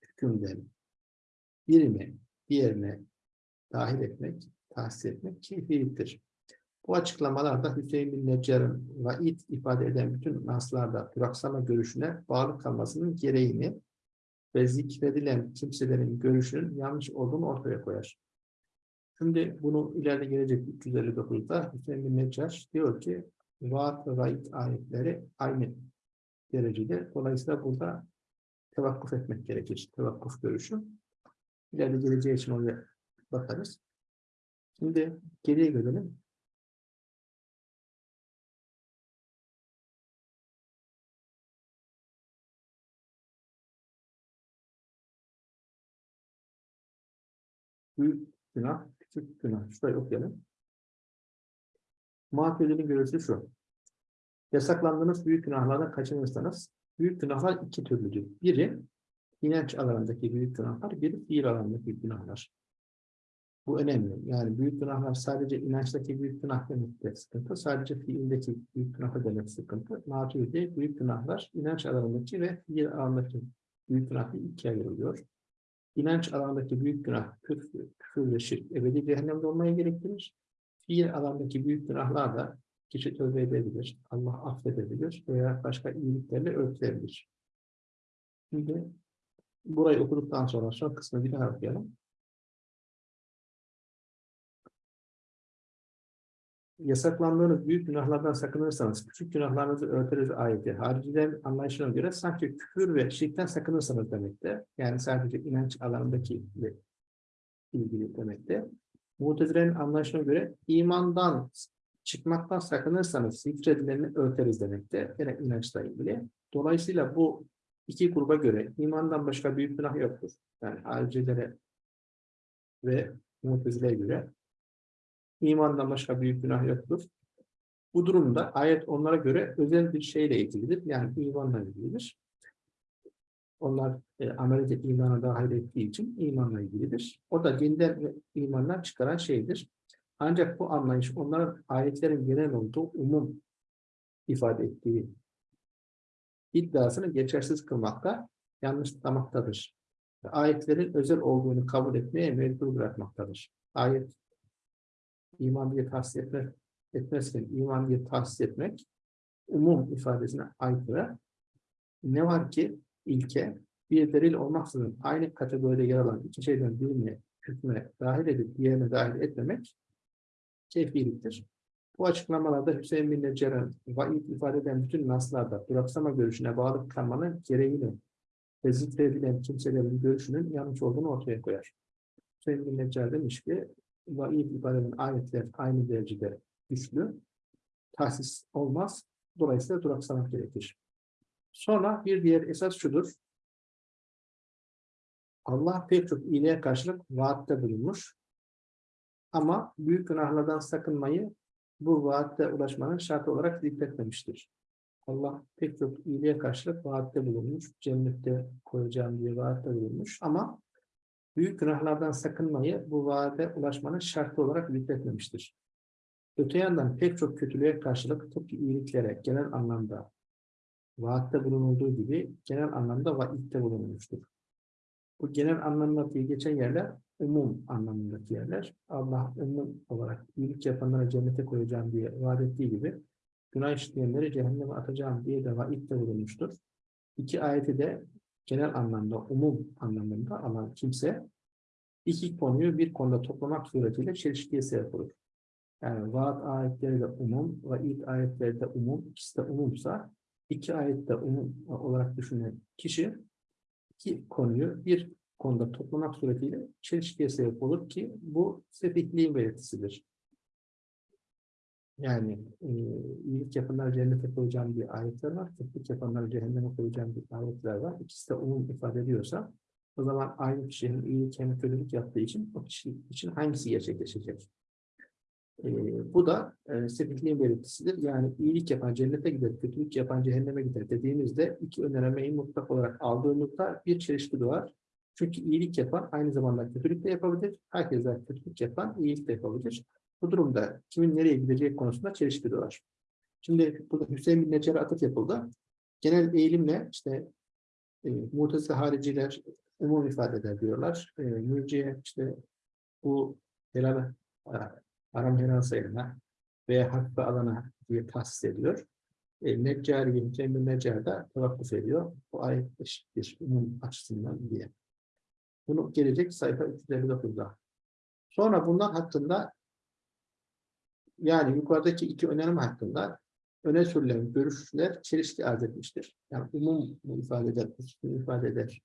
hükümden birini diğerine dahil etmek, tahsis etmek keyfiliktir. Bu açıklamalarda Hüseyin bin Neccar'ın vaid ifade eden bütün naslarda duraksama görüşüne bağlı kalmasının gereğini ve zikredilen kimselerin görüşünün yanlış olduğunu ortaya koyar. Şimdi bunu ileride gelecek 359'da Hüseyin bin Neccar diyor ki vaat ve vaid ayetleri aynı derecede. Dolayısıyla burada tevakkuf etmek gerekir. Tevakkuf görüşü. İleride geleceği için oraya bakarız. Şimdi geriye gelelim. Büyük günah, küçük günah. Şurayı okuyalım. Muhakkedi'nin görüşü şu. Yasaklandığınız büyük günahlardan kaçınırsanız, büyük günahlar iki türlüdür. Biri, inanç alanındaki büyük günahlar, biri fiil alanındaki günahlar. Bu önemli. Yani büyük günahlar sadece inançtaki büyük günah demekte sıkıntı, sadece fiildeki büyük günah demek sıkıntı. Maturidi büyük günahlar inanç alanındaki ve fiil alanındaki büyük günah ikiye ayrılıyor. İnanç alanındaki büyük günah, küfür, küfür ve şirk ebedi cehennemde olmaya gerektirir fiil alandaki büyük günahlar da kişi tövbe edebilir, Allah affedebilir veya başka iyiliklerle örtülebilir. Şimdi burayı okuduktan sonra son kısmı bir daha okuyalım. Yasaklandığınız büyük günahlardan sakınırsanız, küçük günahlarınızı örteriz ayeti. Haricilerin anlayışına göre sanki küfür ve şirkten sakınırsanız demekte. Yani sadece inanç alanındaki ilgili demekte. Mutezilerin anlayışına göre imandan çıkmaktan sakınırsanız zikredilenini örteriz demekte. Yine inançla ilgili. Dolayısıyla bu iki gruba göre imandan başka büyük günah yoktur. Yani haricilere ve mutezileye göre imandan başka büyük günah yoktur. Bu durumda ayet onlara göre özel bir şeyle ilgilidir. Yani imanla ilgilidir. Onlar e, ameliyat imana dahil ettiği için imanla ilgilidir. O da dinden ve imandan çıkaran şeydir. Ancak bu anlayış onların ayetlerin genel olduğu umum ifade ettiği iddiasını geçersiz kılmakta, yanlışlamaktadır. Ayetlerin özel olduğunu kabul etmeye mecbur bırakmaktadır. Ayet iman diye tahsis etmek, etmezken iman diye tahsis etmek umum ifadesine aykırı. Ne var ki ilke bir delil olmaksızın aynı kategoride yer alan iki şeyden birini hükme dahil edip diğerine dahil etmemek keyfiliktir. Bu açıklamalarda Hüseyin bin Neccar'ın vaid ifade eden bütün naslarda duraksama görüşüne bağlı kalmanın gereğini ve zikredilen kimselerin görüşünün yanlış olduğunu ortaya koyar. Hüseyin bin Neccar demiş ki vaid ifade ayetler aynı derecede güçlü, tahsis olmaz, dolayısıyla duraksamak gerekir. Sonra bir diğer esas şudur, Allah pek çok iyiliğe karşılık vaatte bulunmuş. Ama büyük günahlardan sakınmayı bu vaatte ulaşmanın şartı olarak zikretmemiştir. Allah pek çok iyiliğe karşılık vaatte bulunmuş. Cennette koyacağım diye vaatte bulunmuş. Ama büyük günahlardan sakınmayı bu vaate ulaşmanın şartı olarak zikretmemiştir. Öte yandan pek çok kötülüğe karşılık tıpkı iyiliklere genel anlamda vaatte bulunulduğu gibi genel anlamda vaitte bulunmuştur. Bu genel anlamda diye geçen yerler umum anlamındaki yerler. Allah umum olarak iyilik yapanlara cennete koyacağım diye vaat ettiği gibi günah işleyenleri cehenneme atacağım diye de vaitte bulunmuştur. İki ayeti de genel anlamda, umum anlamında alan kimse iki konuyu bir konuda toplamak suretiyle çelişkiye sebep olur. Yani vaat ayetleri de umum, vaid ayetleri de umum, ikisi de umumsa iki ayette umum olarak düşünen kişi iki konuyu bir konuda toplamak suretiyle çelişkiye sebep olur ki bu sefihliğin belirtisidir. Yani e, iyilik yapanlar cennete koyacağım bir ayetler var, kötülük yapanlar cehenneme koyacağım bir ayetler var. İkisi de umum ifade ediyorsa o zaman aynı kişinin iyilik hem kötülük yaptığı için o kişi için hangisi gerçekleşecek? E, bu da e, sefihliğin belirtisidir. Yani iyilik yapan cennete gider, kötülük yapan cehenneme gider dediğimizde iki önermeyi mutlak olarak aldığımızda bir çelişki doğar. Çünkü iyilik yapan aynı zamanda kötülük de yapabilir. Herkese kötülük yapan iyilik de yapabilir. Bu durumda kimin nereye gideceği konusunda çelişki doğar. Şimdi burada Hüseyin bin Necer'e atıf yapıldı. Genel eğilimle işte e, mutezile hariciler umum ifade eder diyorlar. E, mürciye işte bu helal e, haram helal sayılana veya hakkı alana diye tahsis ediyor. E, Neccari, Hüseyin bin Necer de tevakkuf ediyor. Bu ayet eşittir umum açısından diye. Bunu gelecek sayfa 359'da. Sonra bunlar hakkında yani yukarıdaki iki önerme hakkında öne sürülen görüşler çelişki arz etmiştir. Yani umum ifade eder, ifade eder.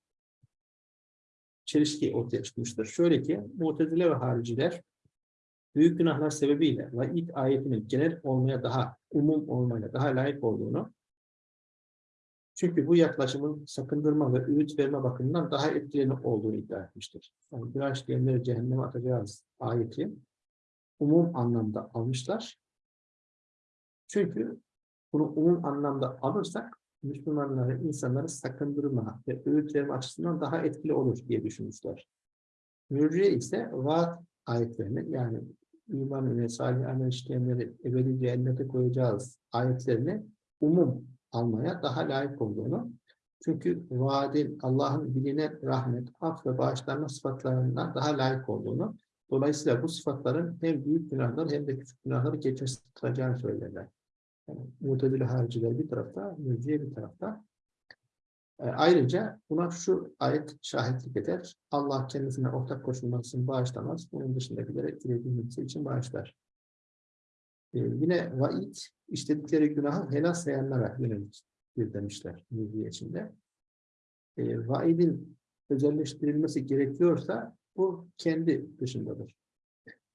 Çelişki ortaya çıkmıştır. Şöyle ki, mutezile ve hariciler büyük günahlar sebebiyle vaid ayetinin genel olmaya daha, umum olmaya daha layık olduğunu çünkü bu yaklaşımın sakındırma ve öğüt verme bakımından daha etkili olduğunu iddia etmiştir. Yani günah işleyenleri cehenneme atacağız ayeti umum anlamda almışlar. Çünkü bunu umum anlamda alırsak Müslümanları, insanları sakındırma ve öğüt verme açısından daha etkili olur diye düşünmüşler. Mürciye ise vaat ayetlerini yani iman ve salih amel işleyenleri ebedi cehennete koyacağız ayetlerini umum almaya daha layık olduğunu, çünkü vaadin Allah'ın bilinen rahmet, af ve bağışlanma sıfatlarından daha layık olduğunu, dolayısıyla bu sıfatların hem büyük günahları hem de küçük günahları geçersiz kılacağını söylerler. Yani, Mutezile hariciler bir tarafta, mürciye bir tarafta. E, ayrıca buna şu ayet şahitlik eder. Allah kendisine ortak koşulmasını bağışlamaz. Bunun dışındakileri dilediği için bağışlar. Ee, yine vaid işledikleri günahı helal sayanlara yönelik bir demişler müziği içinde. E, vaidin özelleştirilmesi gerekiyorsa bu kendi dışındadır.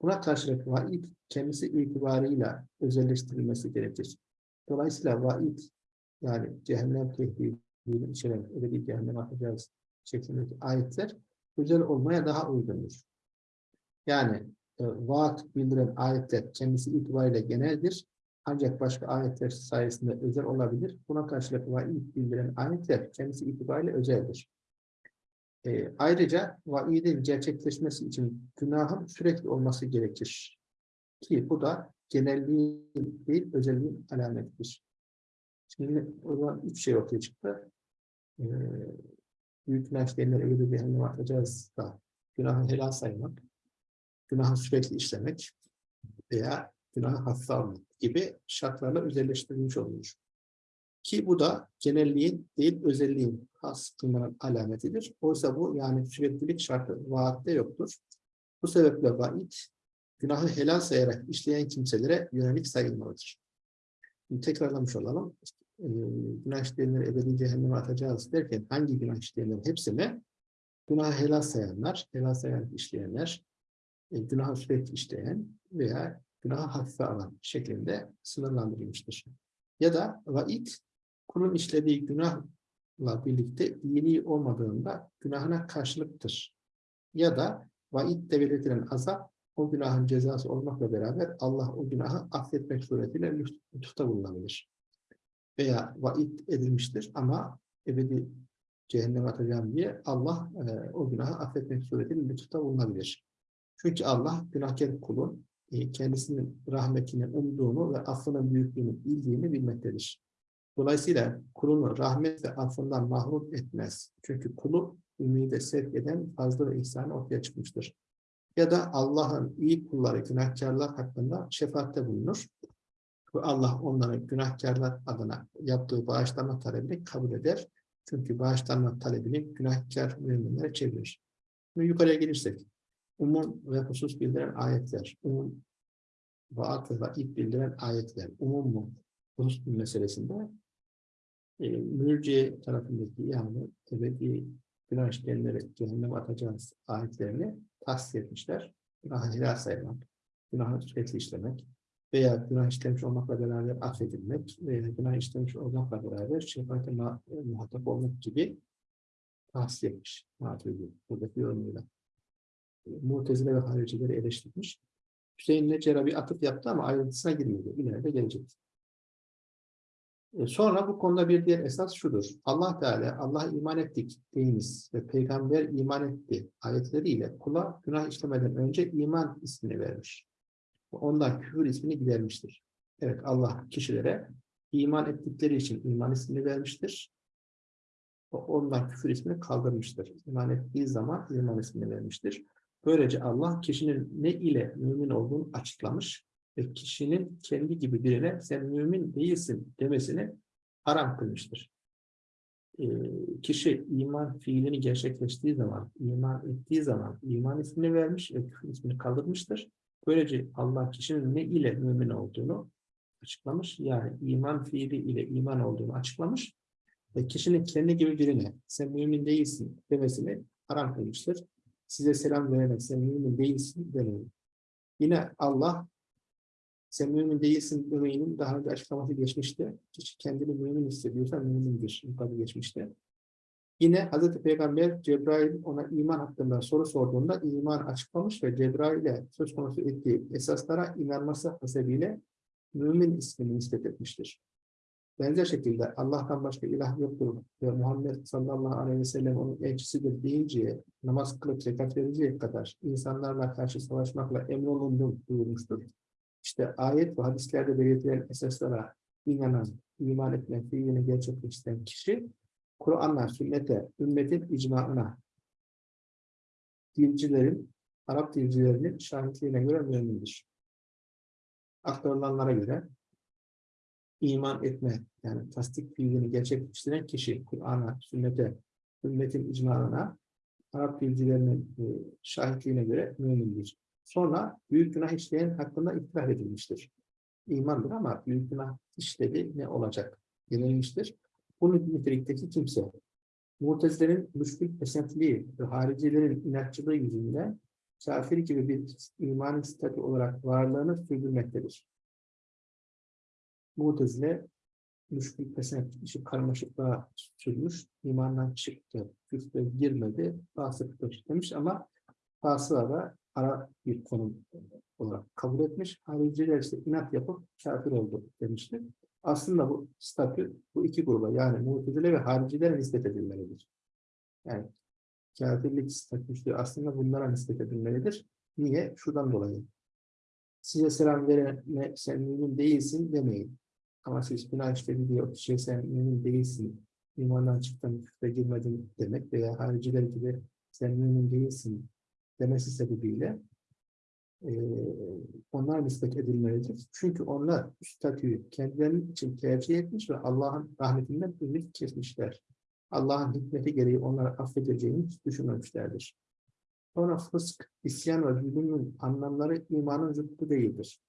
Buna karşılık vaid kendisi itibarıyla özelleştirilmesi gerekir. Dolayısıyla vaid yani cehennem tehdidini içeren öyle bir cehennem atacağız şeklindeki ayetler özel olmaya daha uygundur. Yani e, vaat bildiren ayetler kendisi itibariyle geneldir. Ancak başka ayetler sayesinde özel olabilir. Buna karşılık vaid bildiren ayetler kendisi itibariyle özeldir. E, ayrıca vaidin gerçekleşmesi için günahın sürekli olması gerekir. Ki bu da genelliğin değil, özelliğin alametidir. Şimdi o zaman üç şey ortaya çıktı. Ee, büyük günah işleyenleri ebedi cehenneme atacağız da günahı helal saymak, günahı sürekli işlemek veya günahı hafife almak gibi şartlarla özelleştirilmiş oluyor. Ki bu da genelliğin değil özelliğin has kılmanın alametidir. Oysa bu yani süreklilik şartı vaatte yoktur. Bu sebeple vaid günahı helal sayarak işleyen kimselere yönelik sayılmalıdır. Şimdi tekrarlamış olalım. Günah işleyenleri ebedi cehenneme atacağız derken hangi günah işleyenler hepsine günahı helal sayanlar, helal sayarak işleyenler, e, günahı sürekli işleyen veya günahı hafife alan şeklinde sınırlandırılmıştır. Ya da vaid kulun işlediği günahla birlikte iyiliği olmadığında günahına karşılıktır. Ya da vaidde belirtilen azap o günahın cezası olmakla beraber Allah o günahı affetmek suretiyle lütufta bulunabilir. Veya vaid edilmiştir ama ebedi cehenneme atacağım diye Allah e, o günahı affetmek suretiyle lütufta bulunabilir. Çünkü Allah günahkar kulun e, kendisinin rahmetini umduğunu ve affının büyüklüğünü bildiğini bilmektedir. Dolayısıyla kulunu rahmet ve affından mahrum etmez. Çünkü kulu ümide sevk eden fazla ve ihsanı ortaya çıkmıştır. Ya da Allah'ın iyi kulları günahkarlar hakkında şefaatte bulunur. Allah onların günahkarlar adına yaptığı bağışlanma talebini kabul eder. Çünkü bağışlanma talebini günahkar müminlere çevirir. Şimdi yukarıya gelirsek, umum ve husus bildiren ayetler, umum vaat ve vaid bildiren ayetler, umum mu, husus meselesinde e, mürciye tarafındaki yani ebedi günah işleyenleri cehenneme atacağız ayetlerini tahsis etmişler. Günahı helal saymak, günahı sürekli işlemek veya günah işlemiş olmakla beraber affedilmek veya günah işlemiş olmakla beraber şefaate muhatap olmak gibi tahsis etmiş. Buradaki yorumuyla. Mutezile ve haricileri eleştirmiş. Hüseyin Necer'e bir atıf yaptı ama ayrıntısına girmedi. İleride gelecek. E, sonra bu konuda bir diğer esas şudur. Allah Teala Allah'a iman ettik deyiniz ve peygamber iman etti ayetleriyle kula günah işlemeden önce iman ismini vermiş. Ondan küfür ismini gidermiştir. Evet Allah kişilere iman ettikleri için iman ismini vermiştir. Ondan küfür ismini kaldırmıştır. İman ettiği zaman iman ismini vermiştir. Böylece Allah kişinin ne ile mümin olduğunu açıklamış ve kişinin kendi gibi birine sen mümin değilsin demesini haram kılmıştır. E, kişi iman fiilini gerçekleştiği zaman, iman ettiği zaman iman ismini vermiş ve küfür ismini kaldırmıştır. Böylece Allah kişinin ne ile mümin olduğunu açıklamış. Yani iman fiili ile iman olduğunu açıklamış. Ve kişinin kendi gibi birine sen mümin değilsin demesini haram kılmıştır. Size selam vererek sen mümin değilsin demeyin. Yine Allah sen mümin değilsin müminin daha önce açıklaması geçmişti. Kişi kendini mümin hissediyorsa mümindir. Yukarıda geçmişti. Yine Hz. Peygamber Cebrail ona iman hakkında soru sorduğunda iman açıklamış ve Cebrail'e söz konusu ettiği esaslara inanması hasebiyle mümin ismini nispet etmiştir. Benzer şekilde Allah'tan başka ilah yoktur ve Muhammed sallallahu aleyhi ve sellem onun elçisidir deyince namaz kılıp zekat verinceye kadar insanlarla karşı savaşmakla emrolundum buyurmuştur. İşte ayet ve hadislerde belirtilen esaslara inanan, iman etme fiilini gerçekleştiren kişi, Kur'an'la, sünnete, ümmetin icmaına, dilcilerin, Arap dilcilerinin şahitliğine göre mümindir. Aktarılanlara göre iman etme, yani tasdik fiilini gerçekleştiren kişi, Kur'an'a, sünnete, ümmetin icmaına, Arap dilcilerinin e, şahitliğine göre mümindir. Sonra büyük günah işleyen hakkında itiraf edilmiştir. İmandır ama büyük günah işledi ne olacak denilmiştir. Bu nitelikteki kimse Mutezilerin müşkül esentiliği ve haricilerin inatçılığı yüzünden kafir gibi bir imanın statü olarak varlığını sürdürmektedir. Mutezile müşkül pesent işi karmaşıklığa sürmüş, imandan çıktı, küfre girmedi, fasıktır demiş ama fasıla da ara bir konum olarak kabul etmiş. Hariciler ise inat yapıp kafir oldu demiştir. Aslında bu statü bu iki gruba yani mutezile ve haricilere nispet edilmelidir. Yani kafirlik statüsü aslında bunlara nispet edilmelidir. Niye? Şuradan dolayı. size selam verene sen mümin değilsin demeyin. Ama siz günah işledi diye o kişiye sen mümin değilsin, imandan çıktın, küfre girmedin demek veya hariciler gibi sen mümin değilsin demesi sebebiyle onlar nispet edilmelidir. Çünkü onlar statüyü kendileri için tercih etmiş ve Allah'ın rahmetinden ümit kesmişler. Allah'ın hikmeti gereği onları affedeceğini düşünmemişlerdir. Sonra fısk, isyan ve zulümün anlamları imanın zıttı değildir.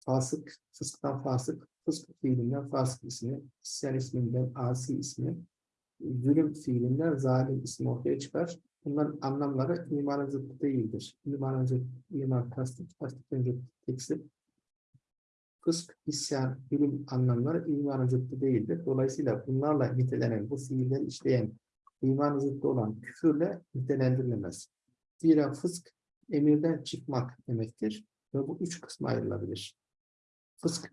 Fasık, fısktan fasık, fısk fiilinden fasık ismi, isyan isminden asi ismi, zulüm fiilinden zalim ismi ortaya çıkar. Bunların anlamları imanın zıttı değildir. İmanın zıttı, iman tasdik, tasdikten zıttı teksip. Fısk, isyan, zulüm anlamları imanın zıttı değildir. Dolayısıyla bunlarla nitelenen, bu fiilleri işleyen, imanın zıttı olan küfürle nitelendirilemez. Zira fısk, emirden çıkmak demektir ve bu üç kısma ayrılabilir. Fısk,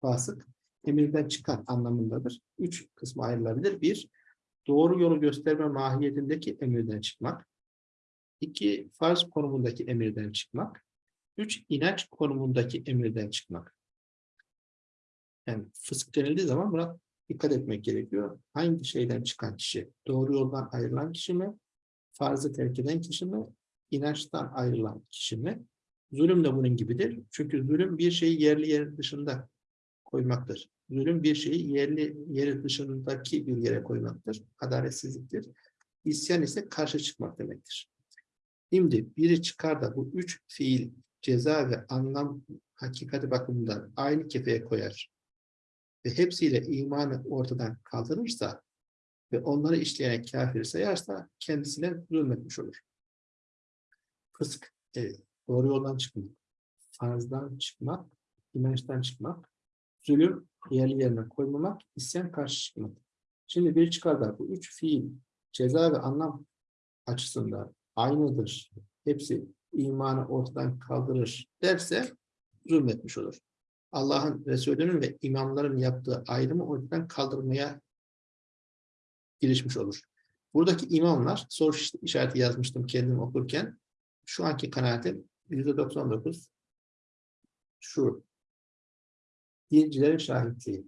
fasık, emirden çıkan anlamındadır. Üç kısma ayrılabilir. Bir, doğru yolu gösterme mahiyetindeki emirden çıkmak. İki, farz konumundaki emirden çıkmak. Üç, inanç konumundaki emirden çıkmak. Yani fısk denildiği zaman buna dikkat etmek gerekiyor. Hangi şeyden çıkan kişi? Doğru yoldan ayrılan kişi mi? Farzı terk eden kişi mi? İnançtan ayrılan kişi mi? Zulüm de bunun gibidir. Çünkü zulüm bir şeyi yerli yer dışında koymaktır. Zulüm bir şeyi yerli yeri dışındaki bir yere koymaktır. Adaletsizliktir. İsyan ise karşı çıkmak demektir. Şimdi biri çıkar da bu üç fiil ceza ve anlam hakikati bakımından aynı kefeye koyar ve hepsiyle imanı ortadan kaldırırsa ve onları işleyen kafir sayarsa kendisine zulmetmiş olur. Fısk, e, doğru yoldan çıkmak, farzdan çıkmak, inançtan çıkmak, zulüm yerli yerine koymamak, isyan karşı çıkmak. Şimdi bir çıkarda bu üç fiil ceza ve anlam açısından aynıdır. Hepsi imanı ortadan kaldırır derse zulmetmiş olur. Allah'ın Resulü'nün ve imamların yaptığı ayrımı ortadan kaldırmaya girişmiş olur. Buradaki imamlar, soru işareti yazmıştım kendim okurken, şu anki kanaatim %99 şu, dilcilerin şahitliği,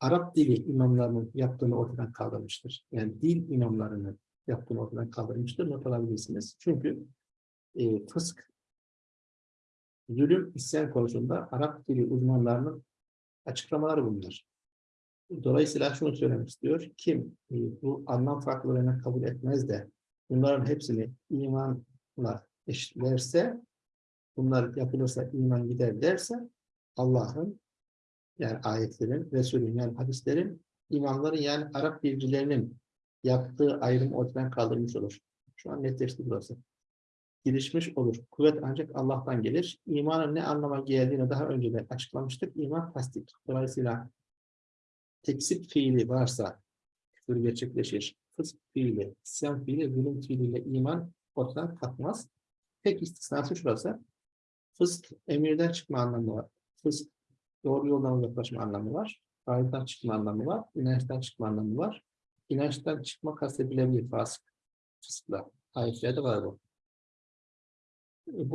Arap dili imamlarının yaptığını ortadan kaldırmıştır. Yani dil imamlarının yaptığını ortadan kaldırmıştır. Not alabilirsiniz. Çünkü e, fısk, zulüm, isyan konusunda Arap dili uzmanlarının açıklamaları bunlar. Dolayısıyla şunu söylemek istiyor. Kim e, bu anlam farklılığını kabul etmez de bunların hepsini imanla eşitlerse, bunlar yapılırsa iman gider derse Allah'ın yani ayetlerin, Resulün yani hadislerin, imamların yani Arap bilgilerinin yaptığı ayrım ortadan kaldırmış olur. Şu an netleşti burası. Gelişmiş olur. Kuvvet ancak Allah'tan gelir. İmanın ne anlama geldiğini daha önce de açıklamıştık. İman tasdik. Dolayısıyla teksip fiili varsa küfür gerçekleşir. Fısk fiili, isyan fiili, zulüm fiiliyle iman ortadan kalkmaz. Tek istisnası şurası. Fısk emirden çıkma anlamı var. Fısk doğru yoldan uzaklaşma anlamı var. Faizden çıkma anlamı var. İnançtan çıkma anlamı var. İnançtan çıkma kastedilebilir fasık. Fıskla. Ayetlerde var bu.